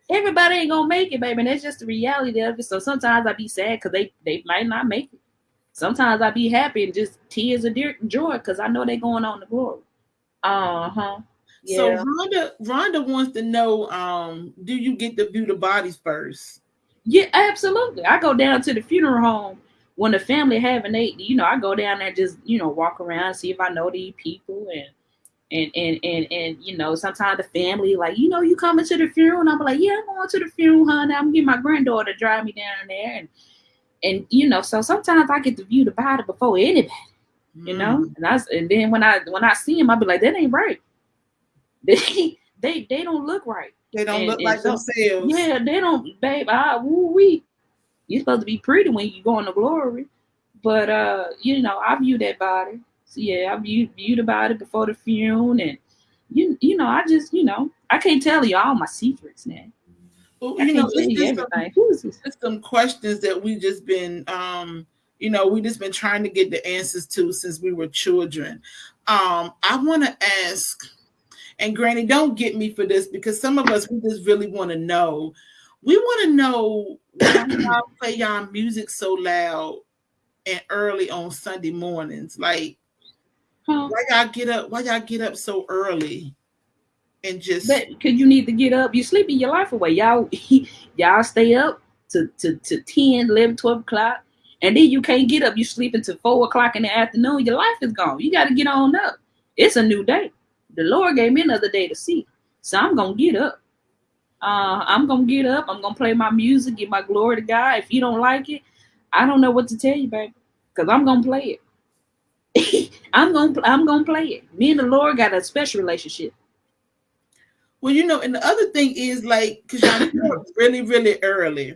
everybody ain't gonna make it, baby. And that's just the reality of it. So sometimes I be sad because they they might not make it. Sometimes I be happy and just tears of joy because I know they going on the glory. Uh huh. So Yeah. Rhonda, Rhonda wants to know, um, do you get to view the bodies first? Yeah, absolutely. I go down to the funeral home when the family having they, you know, I go down there just, you know, walk around, see if I know these people and and and and and you know, sometimes the family like, you know, you coming to the funeral, and I'm like, yeah, I'm going to the funeral, honey. I'm getting my granddaughter to drive me down there, and and you know, so sometimes I get to view the body before anybody, you know, Mm. and I and then when I when I see him, I be like, that ain't right. They they they don't look right. they don't and- look and like so- themselves. Yeah, they don't, babe. Ah, woo wee. You're supposed to be pretty when you go in the glory, but uh, you know, I view that body. So yeah, I view viewed about it before the funeral, and you you know, I just you know, I can't tell you all my secrets now. Well, you know, it's you some, everything. Who is this? it's some questions that we just been, um, you know, we just been trying to get the answers to since we were children. Um, I want to ask, and Granny, don't get me for this because some of us we just really want to know. We want to know why y'all play y'all music so loud and early on Sunday mornings. Like, Huh? why y'all get up? Why y'all get up so early and just But because you need to get up, You're sleeping your life away. Y'all, y'all stay up to, to, to 10, 11, 12 o'clock. And then you can't get up. You sleep until 4 o'clock in the afternoon. Your life is gone. You got to get on up. It's a new day. The Lord gave me another day to see. So I'm going to get up. Uh, I'm going to get up. I'm going to play my music, give my glory to God. If you don't like it, I don't know what to tell you, baby. Because I'm going to play it. I'm going to I'm gonna play it. Me and the Lord got a special relationship. Well, you know, and the other thing is like because y'all really, really early,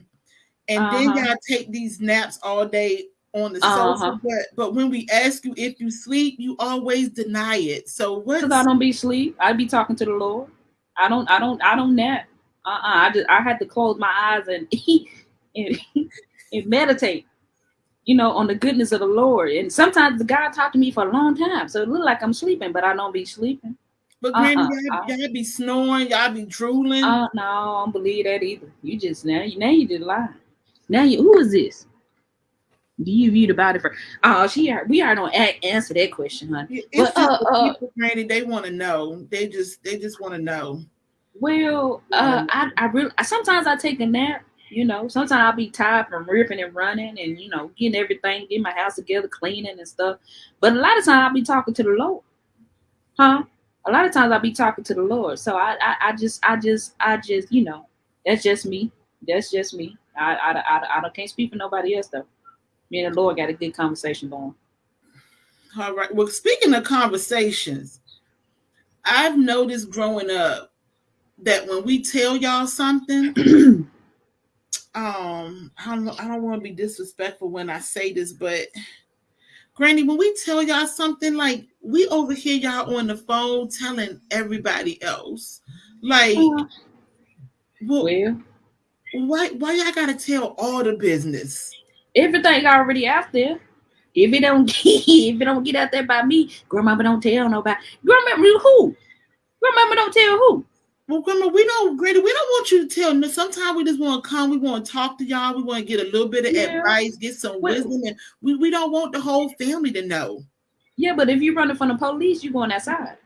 and then Uh-huh. y'all take these naps all day on the sofa. But but when we ask you if you sleep, you always deny it. So what? Cause I don't be sleep. I be talking to the Lord. I don't. I don't. I don't nap. Uh. uh I just. I had to close my eyes and and, and meditate. You know, on the goodness of the Lord. And sometimes God talked to me for a long time, so it looked like I'm sleeping, but I don't be sleeping. But Granny, uh-uh, y'all, y'all be snoring, y'all be drooling. Uh. No, I don't believe that either. You just now. You now you just lie. Now you. Who is this? Do you view the body for? Oh, she. We already don't a- answer that question, honey. it's but, uh, uh, people, Granny, they want to know. They just they just want to know. Well, uh, I, I really sometimes I take a nap. You know, sometimes I'll be tired from ripping and running and you know getting everything, getting my house together, cleaning and stuff. But a lot of times I'll be talking to the Lord, huh? A lot of times I'll be talking to the Lord. So I, I, I just, I just, I just, you know, that's just me. That's just me. I, I, I, I, I can't speak for nobody else though. Me and the Lord got a good conversation going. All right. Well, speaking of conversations, I've noticed growing up that when we tell y'all something, um, I don't I don't want to be disrespectful when I say this, but Granny, when we tell y'all something, like we overhear y'all on the phone telling everybody else, like, well, well, why why y'all gotta tell all the business? everything already out there. If it don't if it don't get out there by me, grandmama don't tell nobody. Grandmama who? Grandmama don't tell who. Well, Grandma, we don't, Granny, we don't want you to tell. no, Sometimes we just want to come. We want to talk to y'all. We want to get a little bit of Yeah. advice, get some Well- wisdom, and we, we don't want the whole family to know. Yeah, but if you're running from the police, you're going outside.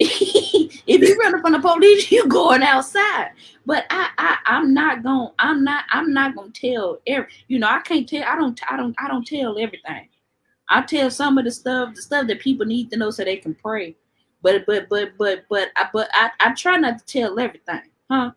if you're running from the police, you're going outside. But I, I, I'm not going. I'm not. I'm not going to tell every. You know, I can't tell. I don't. I don't. I don't tell everything. I tell some of the stuff, the stuff that people need to know so they can pray. But but but but but I but I, I try not to tell everything, huh?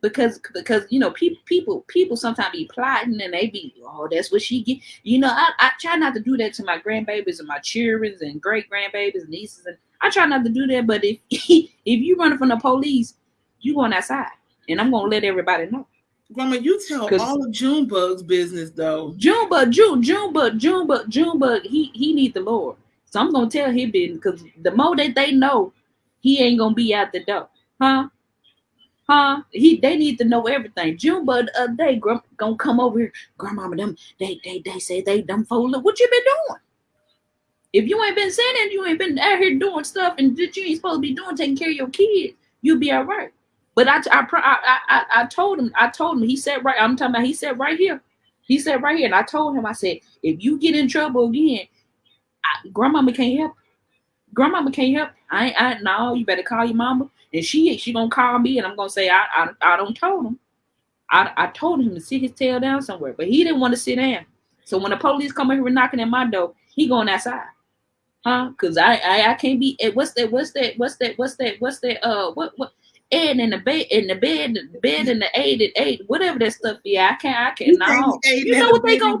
Because because you know people people people sometimes be plotting and they be oh that's what she get you know I, I try not to do that to my grandbabies and my children and great grandbabies nieces and I try not to do that but if if you running from the police you going outside and I'm gonna let everybody know Grandma, you tell all of Junebug's business though. Junebug June Junebug Junebug Junebug he he need the Lord so I'm gonna tell him business because the more that they know he ain't gonna be out the door huh Huh? He they need to know everything. Junebug the other day gr- gonna come over here. Grandmama, them they they they say they them fool. What you been doing? If you ain't been sinning, you ain't been out here doing stuff and that you ain't supposed to be doing, taking care of your kids, you'll be all right. But I—I—I—I I I told him, I told him, he said right, I'm talking about he said right here. He said right here, and I told him, I said, if you get in trouble again, I, grandmama can't help. Grandmama can't help. I I no, you better call your mama. And she she gonna call me and I'm gonna say I I, I don't told him. I, I told him to sit his tail down somewhere, but he didn't want to sit down. So when the police come in here knocking at my door, he going outside. Huh? Cause I, I I can't be eh, what's that what's that what's that what's that what's that uh what what and in the bed in the bed the bed and the eight and eight whatever that stuff yeah I can't I can't no you know what they go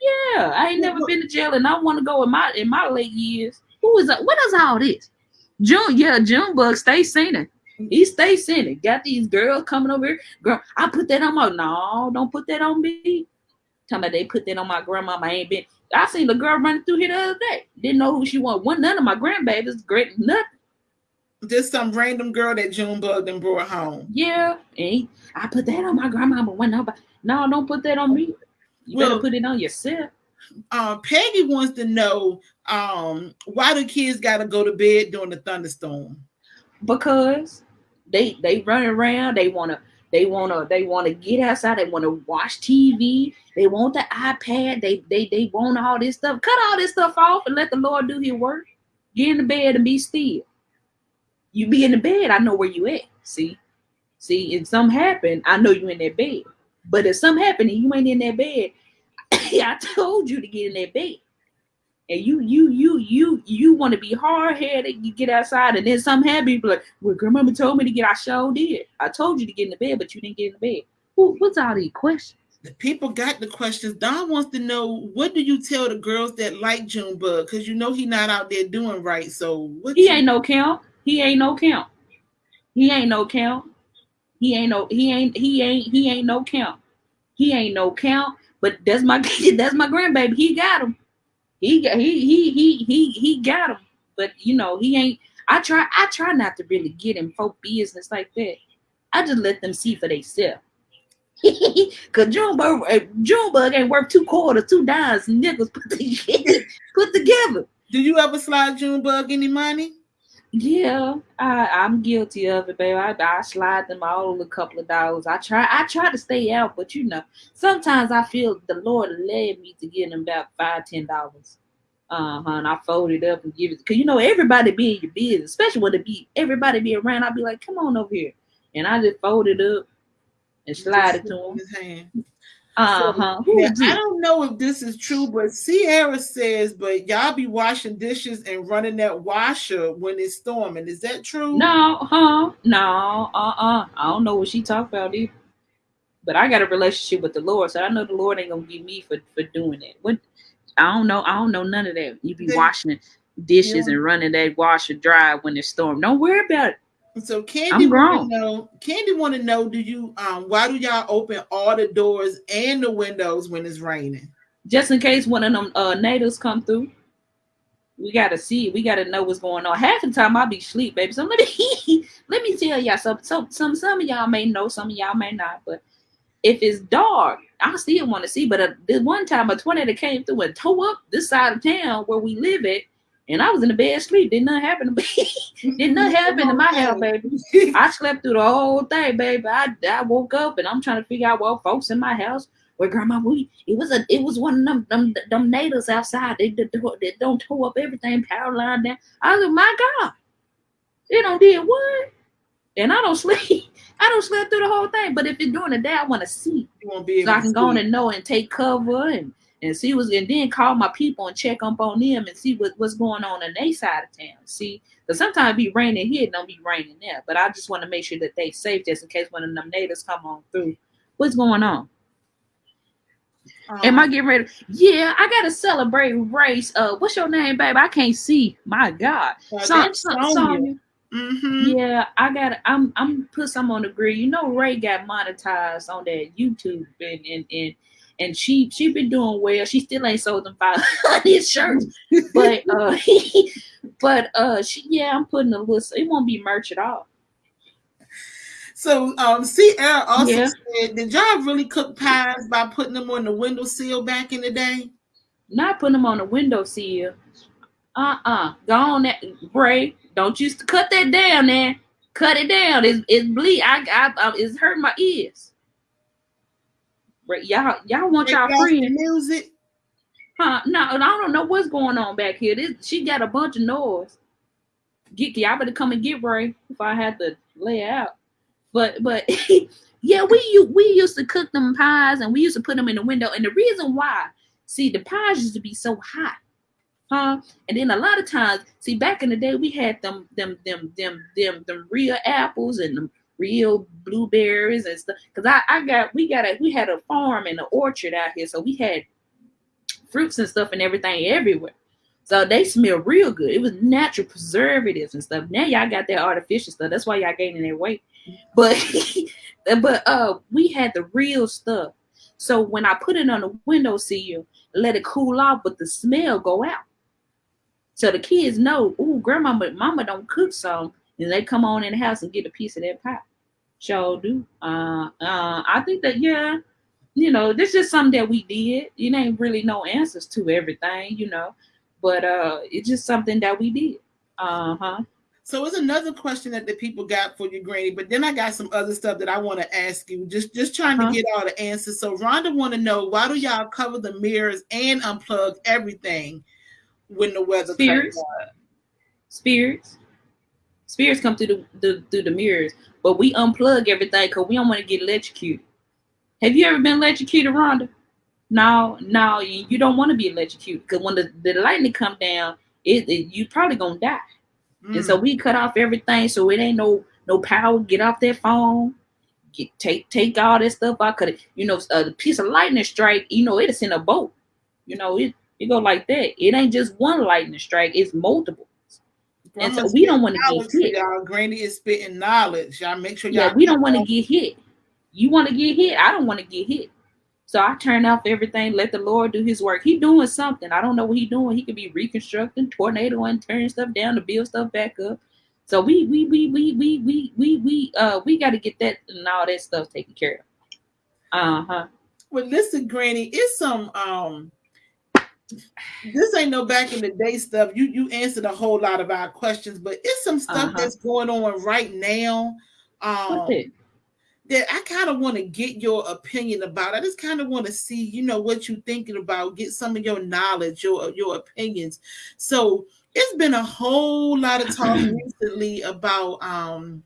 yeah I ain't never been to jail and I want to go in my in my late years who is that what is all this June yeah Junebug stay sinning he stay sinning got these girls coming over here girl I put that on my no don't put that on me Talking about they put that on my grandmama. I ain't been. I seen the girl running through here the other day. Didn't know who she was. One none of my grandbabies. Great nothing. Just some random girl that Junebug then brought home. Yeah. And he, I put that on my grandmama. When nobody. No, don't put that on me. You Well- better put it on yourself. Um, Peggy wants to know um why do kids gotta go to bed during the thunderstorm? Because they they run around. They wanna they wanna they wanna get outside. They wanna watch TV. They want the iPad. They they they want all this stuff. Cut all this stuff off and let the Lord do His work. Get in the bed and be still. You be in the bed. I know where you at. See, see. If something happen, I know you in that bed. But if something happen and you ain't in that bed, I told you to get in that bed. And you, you, you, you, you want to be hard headed. You get outside, and then something happen. You like, "Well, grandmama told me to get. I sure did. I told you to get in the bed, but you didn't get in the bed. Who, what's all these questions? The people got the questions. Don wants to know what do you tell the girls that like Junebug? Because you know he not out there doing right. So what He you- ain't no count. He ain't no count. He ain't no count. He ain't no. He ain't. He ain't. He ain't no count. He ain't no count. But that's my. That's my grandbaby. He got him. He got. He he he he he got him. But you know he ain't. I try. I try not to really get in folk business like that. I just let them see for themselves. Cause Junebug, uh, Junebug ain't worth two quarters, two dimes, nickels put together. put together. do you ever slide Junebug any money? Yeah, I, I'm guilty of it, baby. I, I slide them all a couple of dollars. I try I try to stay out, but you know, sometimes I feel the Lord led me to give them about five, ten dollars. Uh-huh. And I fold it up and give it because you know everybody be in your business, especially when it be everybody be around. I'll be like, come on over here. And I just fold it up and slide it to them. His hand. Uh-huh. Who Now, I don't know if this is true, but Sierra says, but y'all be washing dishes and running that washer when it's storming. Is that true? No, huh? No, uh-uh. I don't know what she talked about either. But I got a relationship with the Lord, so I know the Lord ain't gonna give me for, for doing it. What I don't know. I don't know none of that. You be They- washing dishes Yeah. and running that washer dry when it's storm. Don't worry about it. So Candy want to know. Candy want to know. Do you um? Why do y'all open all the doors and the windows when it's raining? Just in case one of them uh natives come through. We gotta see. We gotta know what's going on. Half the time I'll be asleep, baby. So let me let me tell y'all some some some some of y'all may know, some of y'all may not. But if it's dark, I still want to see. But uh, this one time a tornado came through and tore up this side of town where we live at, and I was in the bed asleep. Did nothing happen to me. Did nothing happen to my house, baby. I slept through the whole thing, baby. I, I woke up and I'm trying to figure out what folks in my house. Where grandma we it was a it was one of them them, them natives outside. They, they, they don't tow up everything, power line down. I was like, my God, they don't did what? And I don't sleep. I don't sleep through the whole thing. But if it's during the day, I want to see You won't be so I to can go on and know and take cover and and see what's and then call my people and check up on them and see what, what's going on in their side of town. See, because sometimes it be raining here, it don't be raining there. But I just want to make sure that they safe just in case one of them natives come on through. What's going on? Am I Um, getting ready? Yeah, I gotta celebrate race. Uh, what's your name, babe? I can't see. My God, Son- Sonya. Mhm. Yeah, I gotta. I'm. I'm put some on the grill. You know, Ray got monetized on that YouTube, and and and and she she been doing well. She still ain't sold them five hundred shirts, but uh, but uh, she yeah, I'm putting a little. It won't be merch at all. So um, Sierra also Yeah. said, did y'all really cook pies by putting them on the windowsill back in the day? Not putting them on the windowsill. Uh uh Go on that Ray. Don't you cut that down there. Cut it down. It's it's bleed. I I, I it's hurting my ears. Y'all y'all want y'all friends. music. Huh? No, I don't know what's going on back here. This she got a bunch of noise. Get y'all better come and get Ray if I had to lay out. But but yeah, we we used to cook them pies and we used to put them in the window. And the reason why, see, the pies used to be so hot, huh? And then a lot of times, see, back in the day, we had them them them them them them real apples and them real blueberries and stuff. Cause I I got we got a we had a farm and an orchard out here, so we had fruits and stuff and everything everywhere. So they smell real good. It was natural preservatives and stuff. Now y'all got that artificial stuff. That's why y'all gaining that weight. But but uh we had the real stuff. So when I put it on the windowsill, let it cool off, but the smell go out. So the kids know, ooh, grandmama, mama don't cook some, and they come on in the house and get a piece of that pie. Sure do. Uh, uh, I think that yeah, you know, this is something that we did. It ain't really no answers to everything, you know, but uh, it's just something that we did. Uh huh. So it's another question that the people got for you, Granny. But then I got some other stuff that I want to ask you. Just just trying Huh? to get all the answers. So Rhonda want to know why do y'all cover the mirrors and unplug everything when the weather Spirits. Spirits. Spirits come through the, the through the mirrors, but we unplug everything because we don't want to get electrocuted. Have you ever been electrocuted, Rhonda? No, no, you, you don't want to be electrocuted because when the, the lightning come down, it, it you probably gonna die. And Mm. so we cut off everything, so it ain't no no power. Get off that phone. Get take take all that stuff out. Cause you know a piece of lightning strike. You know it's in a boat. You know it it go like that. It ain't just one lightning strike. It's multiple. And so we don't wanna get hit. Y'all, Granny is spitting knowledge. Y'all make sure y'all. Yeah, we don't want to get hit. You want to get hit. I don't want to get hit. So I turn off everything. Let the Lord do His work. He doing something. I don't know what he doing. He could be reconstructing, tornado, and turning stuff down to build stuff back up. So we we we we we we we we uh we got to get that and all that stuff taken care of. Uh huh. Well, listen, Granny, it's some um. This ain't no back in the day stuff. You you answered a whole lot of our questions, but it's some stuff Uh-huh. that's going on right now. Um, that I kind of want to get your opinion about. I just kind of want to see, you know, what you're thinking about, get some of your knowledge, your your opinions. So it's been a whole lot of talk recently about um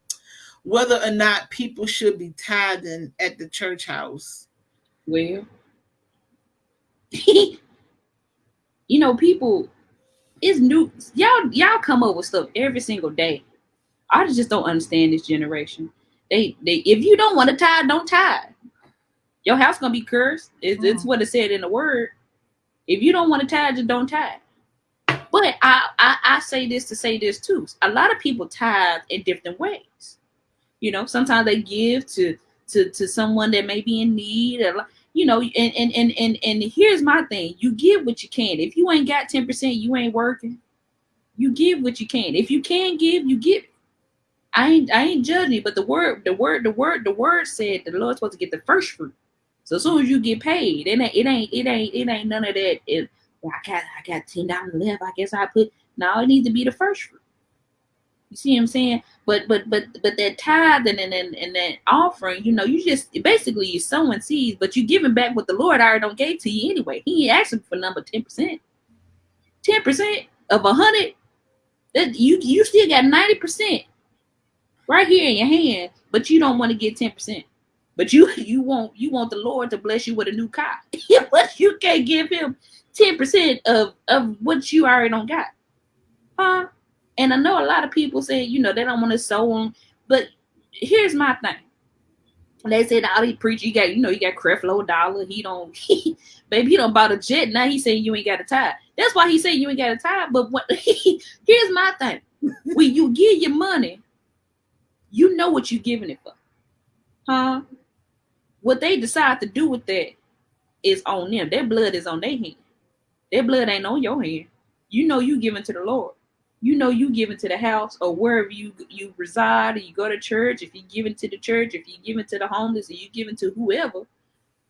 whether or not people should be tithing at the church house. Well, you know, people, it's new. Y'all, y'all come up with stuff every single day. I just don't understand this generation. They, they, if you don't want to tithe, don't tithe. Your house gonna be cursed. It's, it's Mm. what it said in the word. If you don't want to tithe, just don't tithe. But I, I I say this to say this too. A lot of people tithe in different ways. You know, sometimes they give to to to someone that may be in need. You know, and and and and and here's my thing: you give what you can. If you ain't got ten percent, you ain't working. You give what you can. If you can give, you give. I ain't I ain't judging, you, but the word the word the word the word said the Lord's supposed to get the first fruit. So as soon as you get paid, it ain't it ain't it ain't it ain't none of that. It, I got I got ten dollars left. I guess I put now it needs to be the first fruit. You see what I'm saying? But but but but that tithe and and, and that offering, you know, you just basically you sowing seeds, but you giving back what the Lord already don't gave to you anyway. He ain't asking for number ten percent. Ten percent of a hundred, that you you still got ninety percent right here in your hand, but you don't want to get ten percent. But you you want you want the Lord to bless you with a new car, but you can't give him ten percent of of what you already don't got, huh? And I know a lot of people say you know they don't want to sow on, but here's my thing. They said all he preach, you got you know you got Creflo Dollar. He don't, he, baby, he don't bought a jet. Now he saying you ain't got a tie. That's why he said you ain't got a tie. But what? here's my thing: when you give your money, you know what you're giving it for, huh? What they decide to do with that is on them. Their blood is on their hand. Their blood ain't on your hand. You know you giving to the Lord. You know you give it to the house or wherever you you reside or you go to church. If you give it to the church, if you give it to the homeless, or you give it to whoever,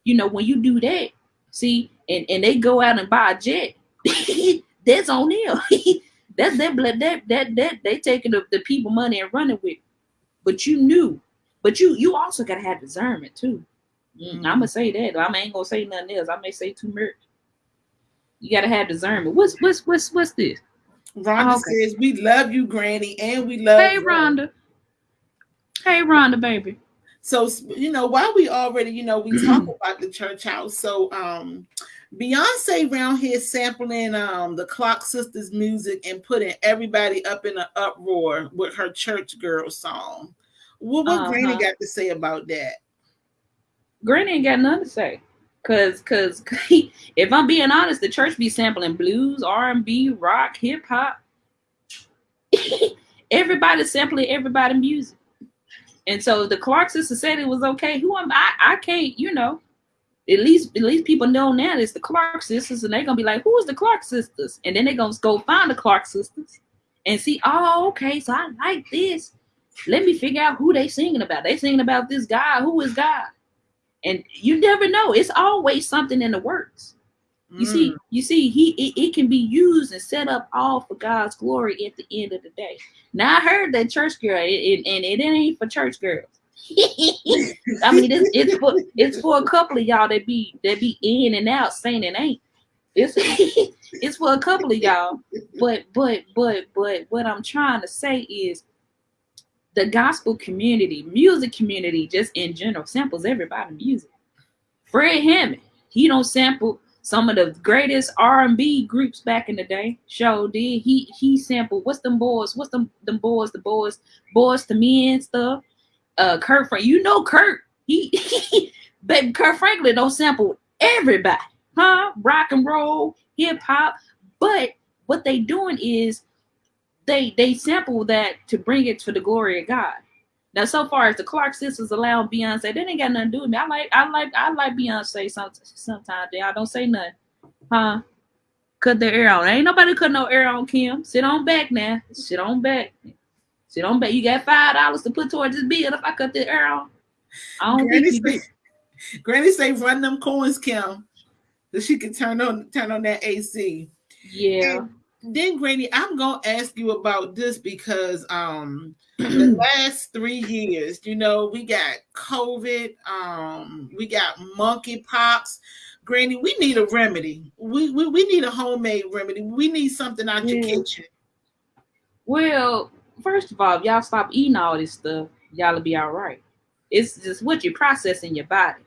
you know when you do that, see, and and they go out and buy a jet, that's on them. that's their blood. That that that they taking the, the people money and running with. It. But you knew. But you you also gotta have discernment too. Mm, I'm gonna say that. I ain't gonna say nothing else. I may say too much. You gotta have discernment. What's what's what's what's this? Rhonda okay. says we love you, Granny, and we love. Hey, Rhonda. Hey, Rhonda, baby. So you know, while we already, you know, we talk about the church house. So um Beyonce around here sampling um the Clark Sisters music and putting everybody up in an uproar with her church girl song. What what uh-huh. Granny got to say about that? Granny ain't got nothing to say. Cause, cause, if I'm being honest, the church be sampling blues, R and B, rock, hip hop. everybody sampling everybody music, and so the Clark sisters said it was okay. Who am I? I can't, you know. At least, at least people know now it's the Clark sisters, and they're gonna be like, "Who is the Clark sisters?" And then they're gonna go find the Clark sisters and see. Oh, okay, so I like this. Let me figure out who they singing about. They singing about this guy. Who is God? And you never know. It's always something in the works. You mm. see you see he it, it, can be used and set up all for god's glory at the end of the day. Now i heard that church girl it, it, and it ain't for church girls. I mean it's, it's for it's for a couple of y'all that be that be in and out saying it ain't. It's it's for a couple of y'all. But but but but what i'm trying to say is the gospel community, music community, just in general, samples everybody music. Fred Hammond, he don't sample some of the greatest R&B groups back in the day. Show did he he sampled what's them boys? What's them them boys? The boys, Boyz II Men stuff. Uh, Kirk Frank, you know Kirk, He, he baby Kirk Franklin don't sample everybody, huh? Rock and roll, hip hop. But what they doing is they they sample that to bring it to the glory of God. Now, so far as the Clark sisters allow Beyonce, they didn't got nothing to do with me. I like I like I like Beyonce some, sometimes. Y'all don't say nothing, huh? Cut their air on. Ain't nobody cut no air on Kim. Sit on back now. Sit on back. Sit on back. You got five dollars to put towards this bill if I cut the air on. I don't Granny think you say, Granny say run them coins, Kim, so she can turn on turn on that AC. Yeah. And then Granny, I'm gonna ask you about this because um the last three years, you know, we got COVID, um, we got monkeypox. Granny, we need a remedy. We, we we need a homemade remedy. We need something out yeah. your kitchen. Well, first of all, y'all stop eating all this stuff, y'all'll be all right. It's just what you process in your body.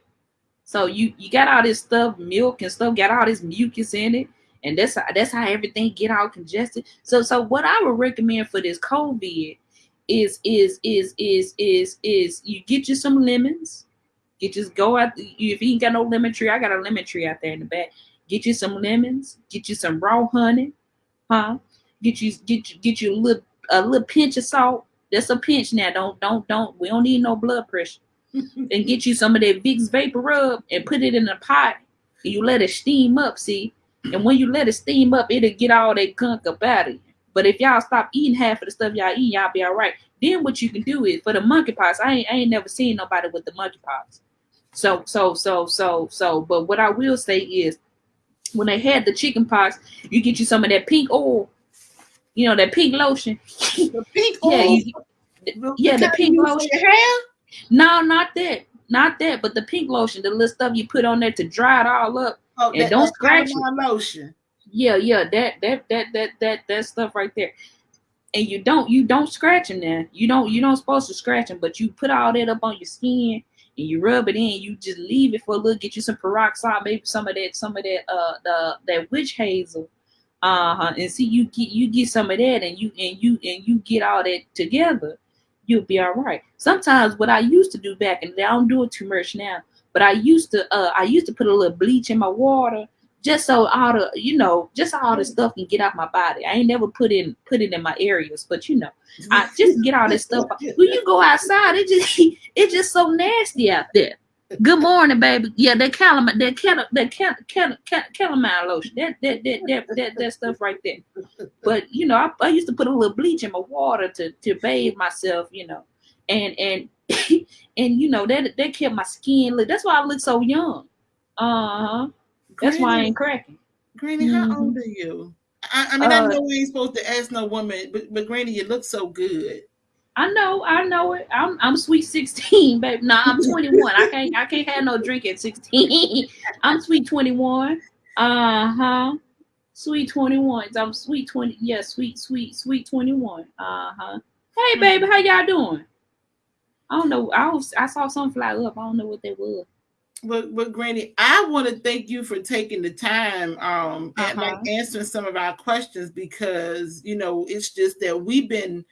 So you you got all this stuff, milk and stuff, got all this mucus in it and that's that's how everything get all congested. So so what I would recommend for this COVID is is is is is is you get you some lemons. You just go out if you ain't got no lemon tree, I got a lemon tree out there in the back. Get you some lemons. Get you some raw honey, huh? Get you get you get you a little a little pinch of salt. That's a pinch now. Don't don't don't. We don't need no blood pressure. and get you some of that Vicks vapor rub and put it in a pot. You let it steam up. See, and when you let it steam up, it'll get all that gunk up out of you. But if y'all stop eating half of the stuff y'all eat, y'all be all right. Then what you can do is for the monkeypox. I ain't I ain't never seen nobody with the monkeypox. So so so so so. But what I will say is, when they had the chicken pox, you get you some of that pink oil. You know that pink lotion. The pink Yeah, oil. you, yeah, the pink lotion. No, not that. Not that, but the pink lotion, the little stuff you put on there to dry it all up. Oh, And that, don't scratch calamine lotion. Yeah, yeah, that that that that that that stuff right there. And you don't you don't scratch them there. You don't you don't supposed to scratch them, but you put all that up on your skin and you rub it in. You just leave it for a little. Get you some peroxide, maybe some of that some of that uh the that witch hazel. Uh huh. And see you get you get some of that, and you and you and you get all that together. You'll be all right. Sometimes what I used to do back and I don't do it too much now. But I used to uh I used to put a little bleach in my water just so all the you know just all the stuff can get out my body. I ain't never put in put it in my areas, but you know I just get all this stuff. out. When you go outside, it just it's just so nasty out there. Good morning, baby. Yeah, that calamine, that cal, that cal, cal, cal, calamine lotion, that that, that that that that stuff right there. But you know, I, I used to put a little bleach in my water to to bathe myself, you know, and and and you know that that kept my skin look. That's why I look so young. Uh huh. That's why I ain't cracking. Granny, how Mhm. old are you? I, I mean, I Uh, know we ain't supposed to ask no woman, but, but Granny, you look so good. I know, I know it. I'm I'm sweet 16, baby. Nah, I'm 21. I can't I can't have no drink at 16. I'm sweet 21. Uh-huh. Sweet 21. I'm sweet 20. Yeah, sweet, sweet, sweet 21. Uh-huh. Hey baby, how y'all doing? I don't know. I was I saw something fly up. I don't know what that was. But, but Granny, I want to thank you for taking the time um and like Uh-huh. answering some of our questions because you know it's just that we've been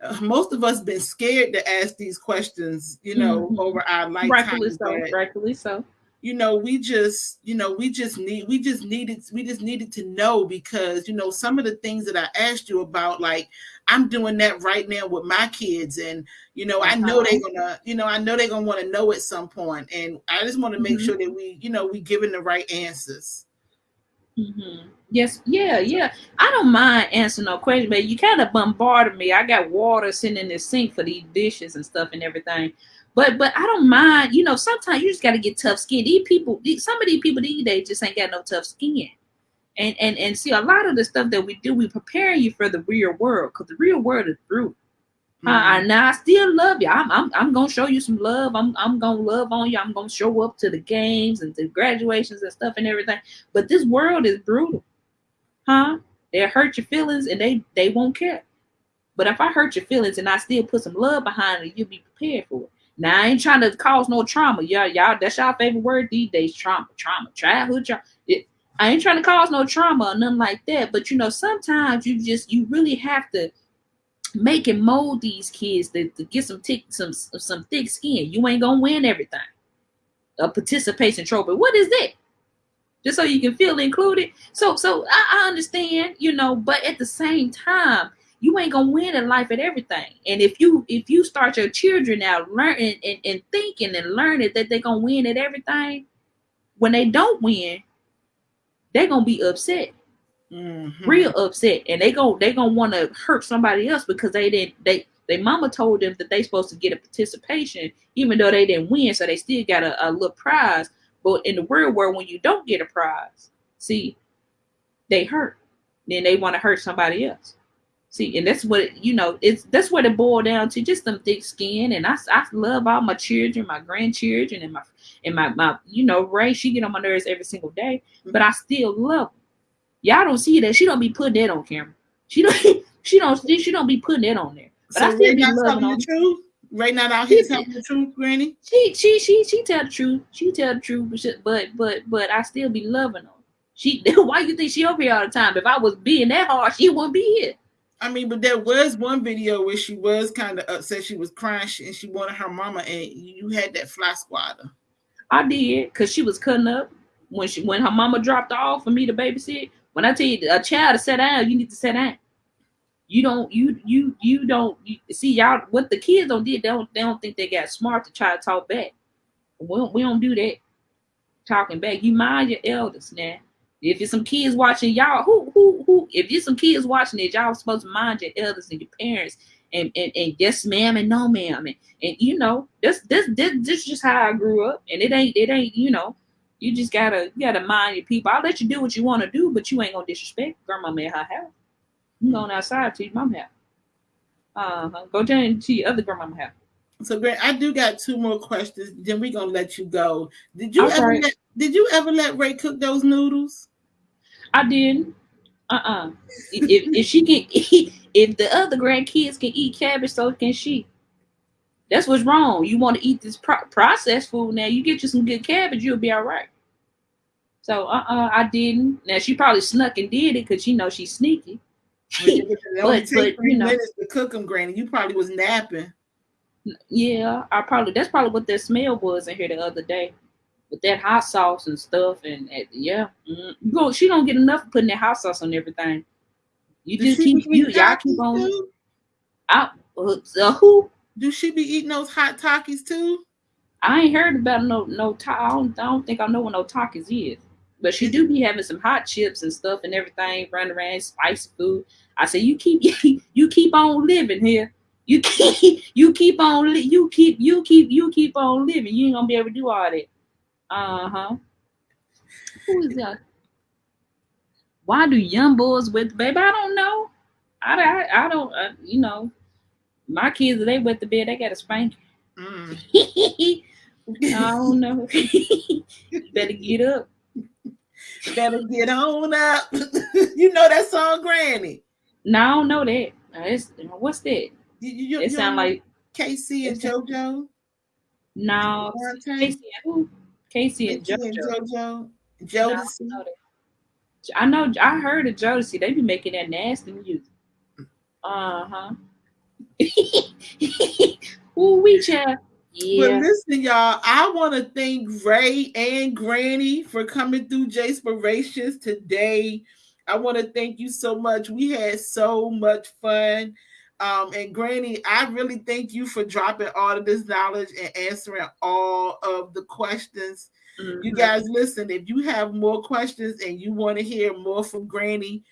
uh, most of us been scared to ask these questions you know Mhm. over our lifetime Rightfully so. Rightfully so. you know we just you know we just need we just needed we just needed to know because you know some of the things that i asked you about like i'm doing that right now with my kids and you know i know they're gonna you know i know they're gonna want to know at some point and i just want to make Mhm. sure that we you know we giving the right answers hmm Yes, yeah, yeah. I don't mind answering no question, but you kind of bombarded me. I got water sitting in the sink for these dishes and stuff and everything. But but I don't mind. You know, sometimes you just got to get tough skin. These people, these, some of these people these days just ain't got no tough skin. And and and see, a lot of the stuff that we do, we preparing you for the real world because the real world is brutal. Uh, I, now I still love you. I'm, I'm I'm gonna show you some love. I'm I'm gonna love on you. I'm gonna show up to the games and to graduations and stuff and everything. But this world is brutal, huh? They hurt your feelings and they they won't care. But if I hurt your feelings and I still put some love behind it, you'll be prepared for it. Now I ain't trying to cause no trauma. Y'all, y'all, that's y'all favorite word these days. Trauma, trauma, childhood trauma. I ain't trying to cause no trauma or nothing like that. But you know, sometimes you just you really have to make and mold these kids to, to get some thick some some thick skin. You ain't gonna win everything. A participation trophy. What is that? Just so you can feel included. So so I, I understand, you know, but at the same time, you ain't gonna win in life at everything. And if you if you start your children out learning and, and thinking and learning that they're gonna win at everything, when they don't win, they're gonna be upset. Mhm. real upset. And they go they gonna want to hurt somebody else because they didn't they their mama told them that they supposed to get a participation even though they didn't win. So they still got a, a little prize. But in the real world when you don't get a prize see they hurt. Then they want to hurt somebody else see and that's what you know it's that's what it boiled down to just some thick skin and i, I love all my children my grandchildren and my and my, my you know ray she get on my nerves every single day mm-hmm. but i still love them Y'all don't see that. She don't be putting that on camera. She don't. She don't. She don't be putting that on there. But so I still be loving telling on. the truth Ray not out here She- telling the truth granny She she she she tell the truth. She tell the truth. But but but I still be loving her. She why you think she over here all the time? If I was being that hard, she wouldn't be here. I mean, but there was one video where she was kind of upset. She was crying and she wanted her mama, and you had that fly swatter. I did because she was cutting up. when she when her mama dropped off for me to babysit. When I tell you a child to sit down, you need to sit down. You don't you you you don't you, see y'all what the kids don't did they don't they don't think they got smart to try to talk back. We don't, we don't do that talking back. You mind your elders now. If there's some kids watching y'all, who who who if there's some kids watching it, y'all supposed to mind your elders and your parents and and, and yes ma'am and no ma'am and, and you know this this this this is just how I grew up and it ain't it ain't you know you just gotta you gotta mind your people. I'll let you do what you want to do, but you ain't gonna disrespect grandma at her house. You going outside to your mom house. Uh-huh. Go down to your other grandma house. So, Grant, I do got two more questions. Then we're gonna let you go. Did you ever let, did you ever let Ray cook those noodles? I didn't. Uh-uh. if, if she can eat, if the other grandkids can eat cabbage, so can she. That's what's wrong. You want to eat this pro- processed food now. You get you some good cabbage, you'll be all right. So uh-uh, I didn't. Now she probably snuck and did it because you know she's sneaky. it only but, take but, three you know, minutes to cook them, Granny. You probably was napping. Yeah, I probably that's probably what that smell was in here the other day with that hot sauce and stuff. And, and yeah, mm, you go. She don't get enough putting that hot sauce on everything. You just keep you y'all keep on. Out uh, who? Do she be eating those hot Takis too? I ain't heard about no no. Ta- I don't, I don't think I know what no Takis is. But she do be having some hot chips and stuff and everything running around, spicy food. I say you keep you keep on living here. You keep you keep on you keep you keep you keep on living. You ain't gonna be able to do all that. Uh huh. Who is that? Why do young boys with baby? I don't know. I, I, I don't. Uh, you know, my kids they wet the bed. They got a spank. Mm. I don't know. Better get up. Better get on up. you know that song, Granny? No, I don't know that. It's, what's that? You, you, it sound like K-Ci and JoJo. No, K-Ci and who? K-Ci and JoJo. And JoJo. Jodeci. I, know, I heard of Jodeci. They be making that nasty music. Uh huh. Ooh, we chat. Yeah. But listen, y'all, I want to thank Ray and Granny for coming through Jayspirations today. I want to thank you so much. We had so much fun. Um, and Granny, I really thank you for dropping all of this knowledge and answering all of the questions. Mm-hmm. You guys, listen, if you have more questions and you want to hear more from Granny,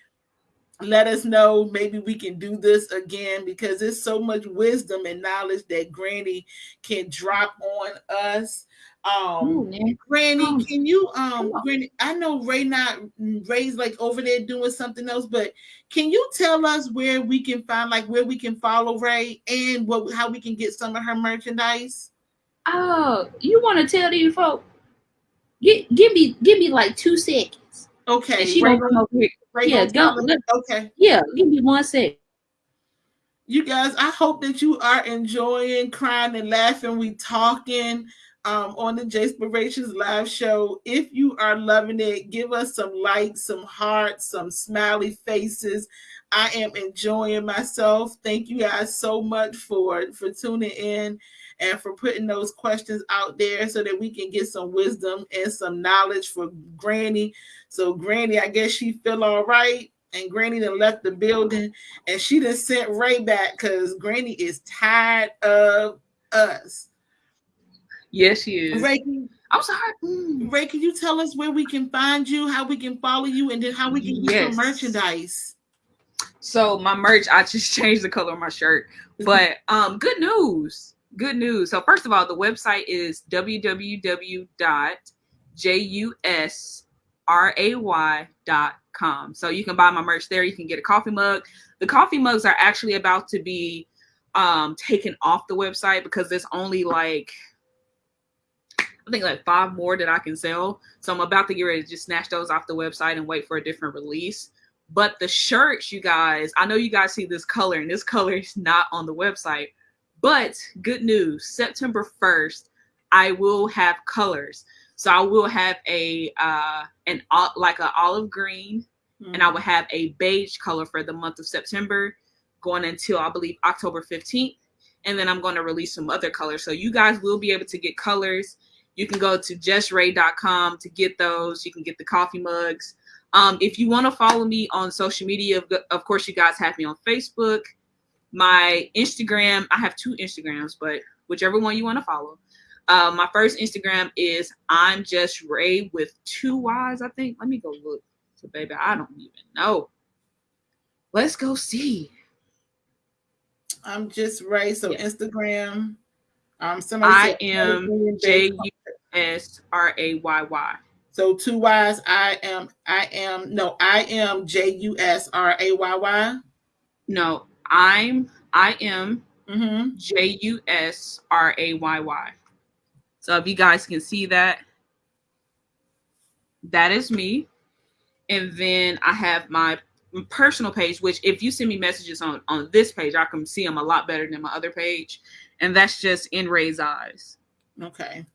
let us know. Maybe we can do this again because there's so much wisdom and knowledge that Granny can drop on us. Um, Ooh, Granny, can you um, Granny? I know Ray not Ray's like over there doing something else, but can you tell us where we can find like where we can follow Ray and what how we can get some of her merchandise? Oh, you want to tell these folks? Give, give me give me like two seconds. Okay. And she Ray, come over here. Ray yeah, go. okay. Yeah, give me one sec. You guys, I hope that you are enjoying crying and laughing. We talking um, on the Jayspirations live show. If you are loving it, give us some likes, some hearts, some smiley faces. I am enjoying myself. Thank you guys so much for for tuning in and for putting those questions out there so that we can get some wisdom and some knowledge for Granny. So Granny, I guess she feel all right. And Granny then left the building and she just sent Ray back because Granny is tired of us. Yes, she is. Ray, I'm sorry. Mm. Ray, can you tell us where we can find you, how we can follow you, and then how we can get yes. your merchandise? So my merch, I just changed the color of my shirt. But um, good news. Good news. So first of all, the website is www.jusray.com. So you can buy my merch there. You can get a coffee mug. The coffee mugs are actually about to be um taken off the website because there's only like I think like five more that I can sell. So I'm about to get ready to just snatch those off the website and wait for a different release. But the shirts, you guys, I know you guys see this color, and this color is not on the website. But good news, September 1st, I will have colors. So I will have a uh an like an olive green, mm-hmm. and I will have a beige color for the month of September, going until I believe October 15th. And then I'm going to release some other colors. So you guys will be able to get colors You can go to justray.com to get those. You can get the coffee mugs. Um, if you want to follow me on social media, of course, you guys have me on Facebook, my Instagram. I have two Instagrams, but whichever one you want to follow. Uh, my first Instagram is I'm just Ray with two Y's, I think. Let me go look. So, baby, I don't even know. Let's go see. I'm just Ray. So yeah. Instagram. Um, somebody I am J U S R A Y Y. So two Y's. I am. I am. No, I am J U S R A Y Y. No, I'm. I am mm-hmm. J U S R A Y Y. So if you guys can see that, that is me. And then I have my personal page, which if you send me messages on on this page, I can see them a lot better than my other page, and that's just in Ray's eyes. Okay.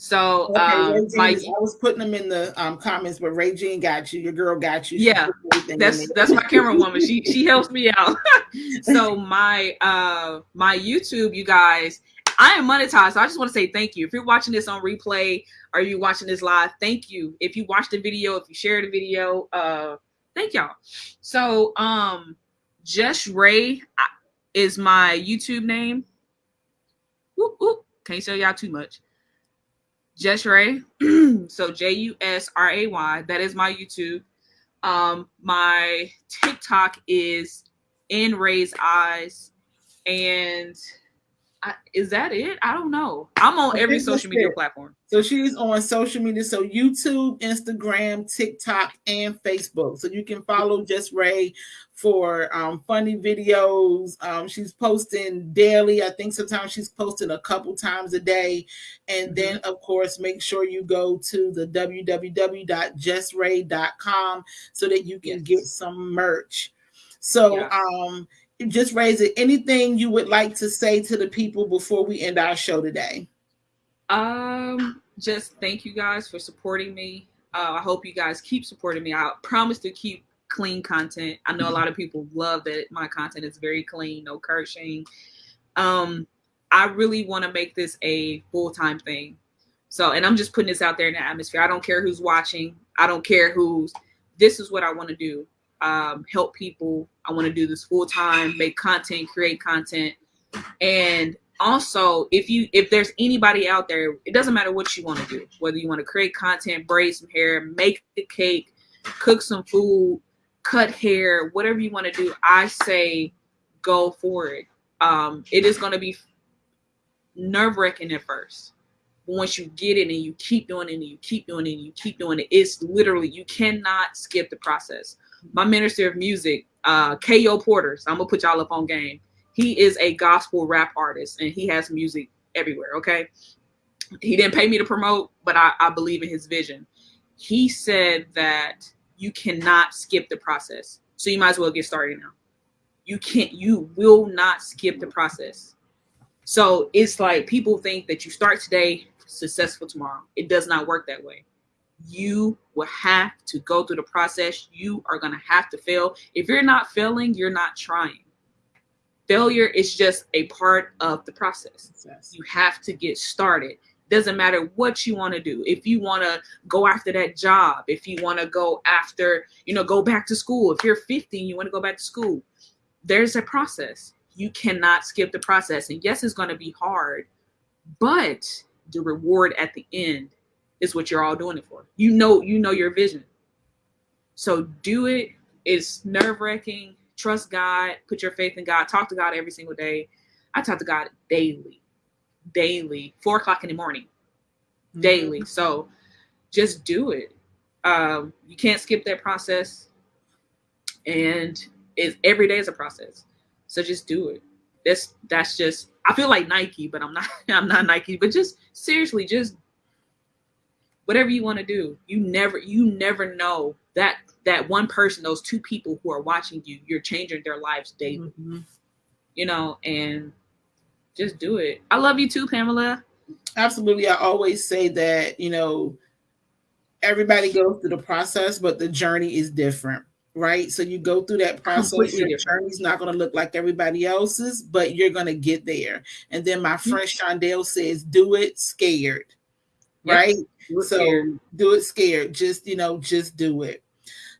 So okay, um, my, I was putting them in the um, comments, but Ray Jean got you. Your girl got you. She yeah, that's that's my camera woman. She she helps me out. so my uh my YouTube, you guys, I am monetized. So I just want to say thank you. If you're watching this on replay or you watching this live, thank you. If you watched the video, if you shared the video, uh, thank y'all. So um, Just Ray is my YouTube name. Can't tell y'all too much. Just Ray. so J U S R A Y. That is my YouTube. Um, my TikTok is in Ray's eyes, and I, is that it? I don't know. I'm on every social media it. platform. So she's on social media. So YouTube, Instagram, TikTok, and Facebook. So you can follow Just Ray for um, funny videos. Um, she's posting daily. I think sometimes she's posting a couple times a day. And mm-hmm. then, of course, make sure you go to the www.justray.com so that you can yes. get some merch. So, yeah. um, just raise it. Anything you would like to say to the people before we end our show today? Um, just thank you guys for supporting me. Uh, I hope you guys keep supporting me. I promise to keep clean content. I know a lot of people love that my content is very clean, no cursing. Um, I really want to make this a full time thing. So, and I'm just putting this out there in the atmosphere. I don't care who's watching. I don't care who's. This is what I want to do um, help people. I want to do this full time, make content, create content, and also if you if there's anybody out there, it doesn't matter what you want to do, whether you want to create content, braid some hair, make a cake, cook some food, cut hair, whatever you want to do. I say go for it. Um, it is going to be nerve wracking at first. But once you get it and you keep doing it and you keep doing it and you keep doing it, it's literally you cannot skip the process my minister of music, uh, Ko Porter. So I'm gonna put y'all up on game. He is a gospel rap artist and he has music everywhere. Okay. He didn't pay me to promote, but I, I believe in his vision. He said that you cannot skip the process. So you might as well get started now. You can't, you will not skip the process. So it's like people think that you start today, successful tomorrow. It does not work that way you will have to go through the process. You are going to have to fail. If you're not failing, you're not trying. Failure is just a part of the process. Yes. You have to get started. Doesn't matter what you want to do. If you want to go after that job, if you want to go after, you know, go back to school. If you're 15, you want to go back to school. There's a process. You cannot skip the process. And yes, it's going to be hard, but the reward at the end is what you're all doing it for. You know, you know your vision. So do it. It's nerve wracking. Trust God. Put your faith in God. Talk to God every single day. I talk to God daily, daily, four o'clock in the morning, mm-hmm. daily. So just do it. Um, you can't skip that process, and it's every day is a process. So just do it. That's that's just. I feel like Nike, but I'm not. I'm not Nike. But just seriously, just whatever you want to do you never you never know that that one person those two people who are watching you you're changing their lives daily mm-hmm. you know and just do it i love you too pamela absolutely i always say that you know everybody goes through the process but the journey is different right? So you go through that process. Completely Your journey's not going to look like everybody else's, but you're going to get there. And then my friend Shondell says, "Do it scared." Right? Do so scared. do it scared. Just you know, just do it.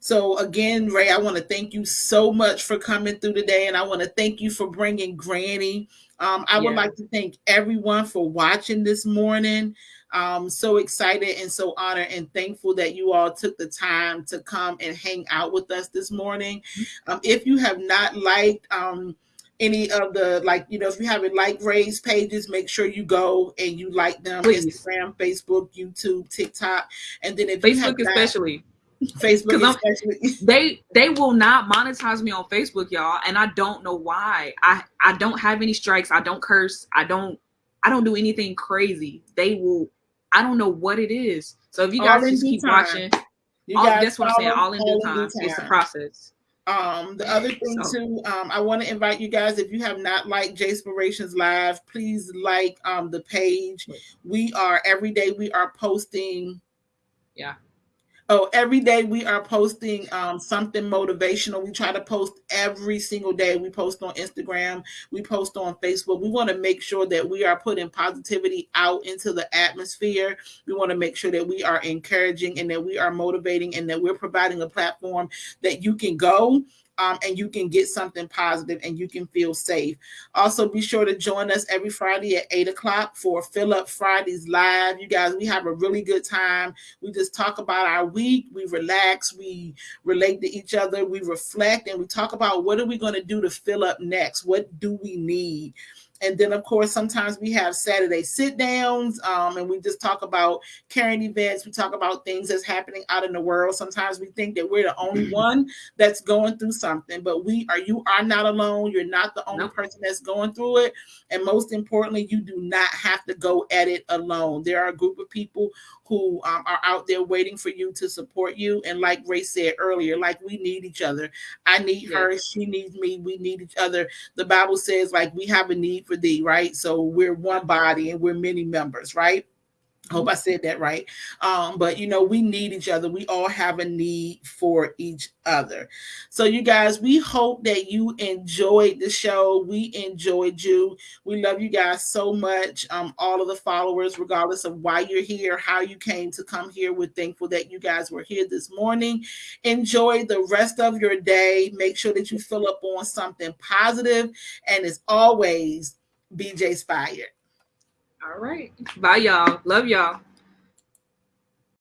So again, Ray, I want to thank you so much for coming through today, and I want to thank you for bringing Granny. Um, I yeah. would like to thank everyone for watching this morning. Um, so excited and so honored and thankful that you all took the time to come and hang out with us this morning. Um, if you have not liked um, any of the like, you know, if you haven't liked Ray's pages, make sure you go and you like them. Please. Instagram, Facebook, YouTube, TikTok, and then if Facebook especially. Facebook especially. they they will not monetize me on Facebook, y'all, and I don't know why. I I don't have any strikes. I don't curse. I don't I don't do anything crazy. They will I don't know what it is. So if you guys just keep time. watching, all, that's what I'm saying. All in due time. It's the process. Um, the other thing so. too, um, I want to invite you guys, if you have not liked J Inspirations Live, please like um the page. We are every day we are posting. Yeah. Oh, every day we are posting um, something motivational. We try to post every single day. We post on Instagram, we post on Facebook. We want to make sure that we are putting positivity out into the atmosphere. We want to make sure that we are encouraging and that we are motivating and that we're providing a platform that you can go um, and you can get something positive and you can feel safe. Also, be sure to join us every Friday at 8 o'clock for Fill Up Fridays Live. You guys, we have a really good time. We just talk about our week, we relax, we relate to each other, we reflect, and we talk about what are we going to do to fill up next? What do we need? And then, of course, sometimes we have Saturday sit downs um, and we just talk about current events. We talk about things that's happening out in the world. Sometimes we think that we're the only mm-hmm. one that's going through something, but we are, you are not alone. You're not the only person that's going through it. And most importantly, you do not have to go at it alone. There are a group of people who um, are out there waiting for you to support you. And like Ray said earlier, like we need each other. I need yes. her. She needs me. We need each other. The Bible says like we have a need for thee, right? So we're one body and we're many members, right? Hope I said that right. Um, but you know, we need each other. We all have a need for each other. So, you guys, we hope that you enjoyed the show. We enjoyed you. We love you guys so much. Um, all of the followers, regardless of why you're here, how you came to come here. We're thankful that you guys were here this morning. Enjoy the rest of your day. Make sure that you fill up on something positive. and as always, BJ Inspired. All right. Bye, y'all. Love y'all.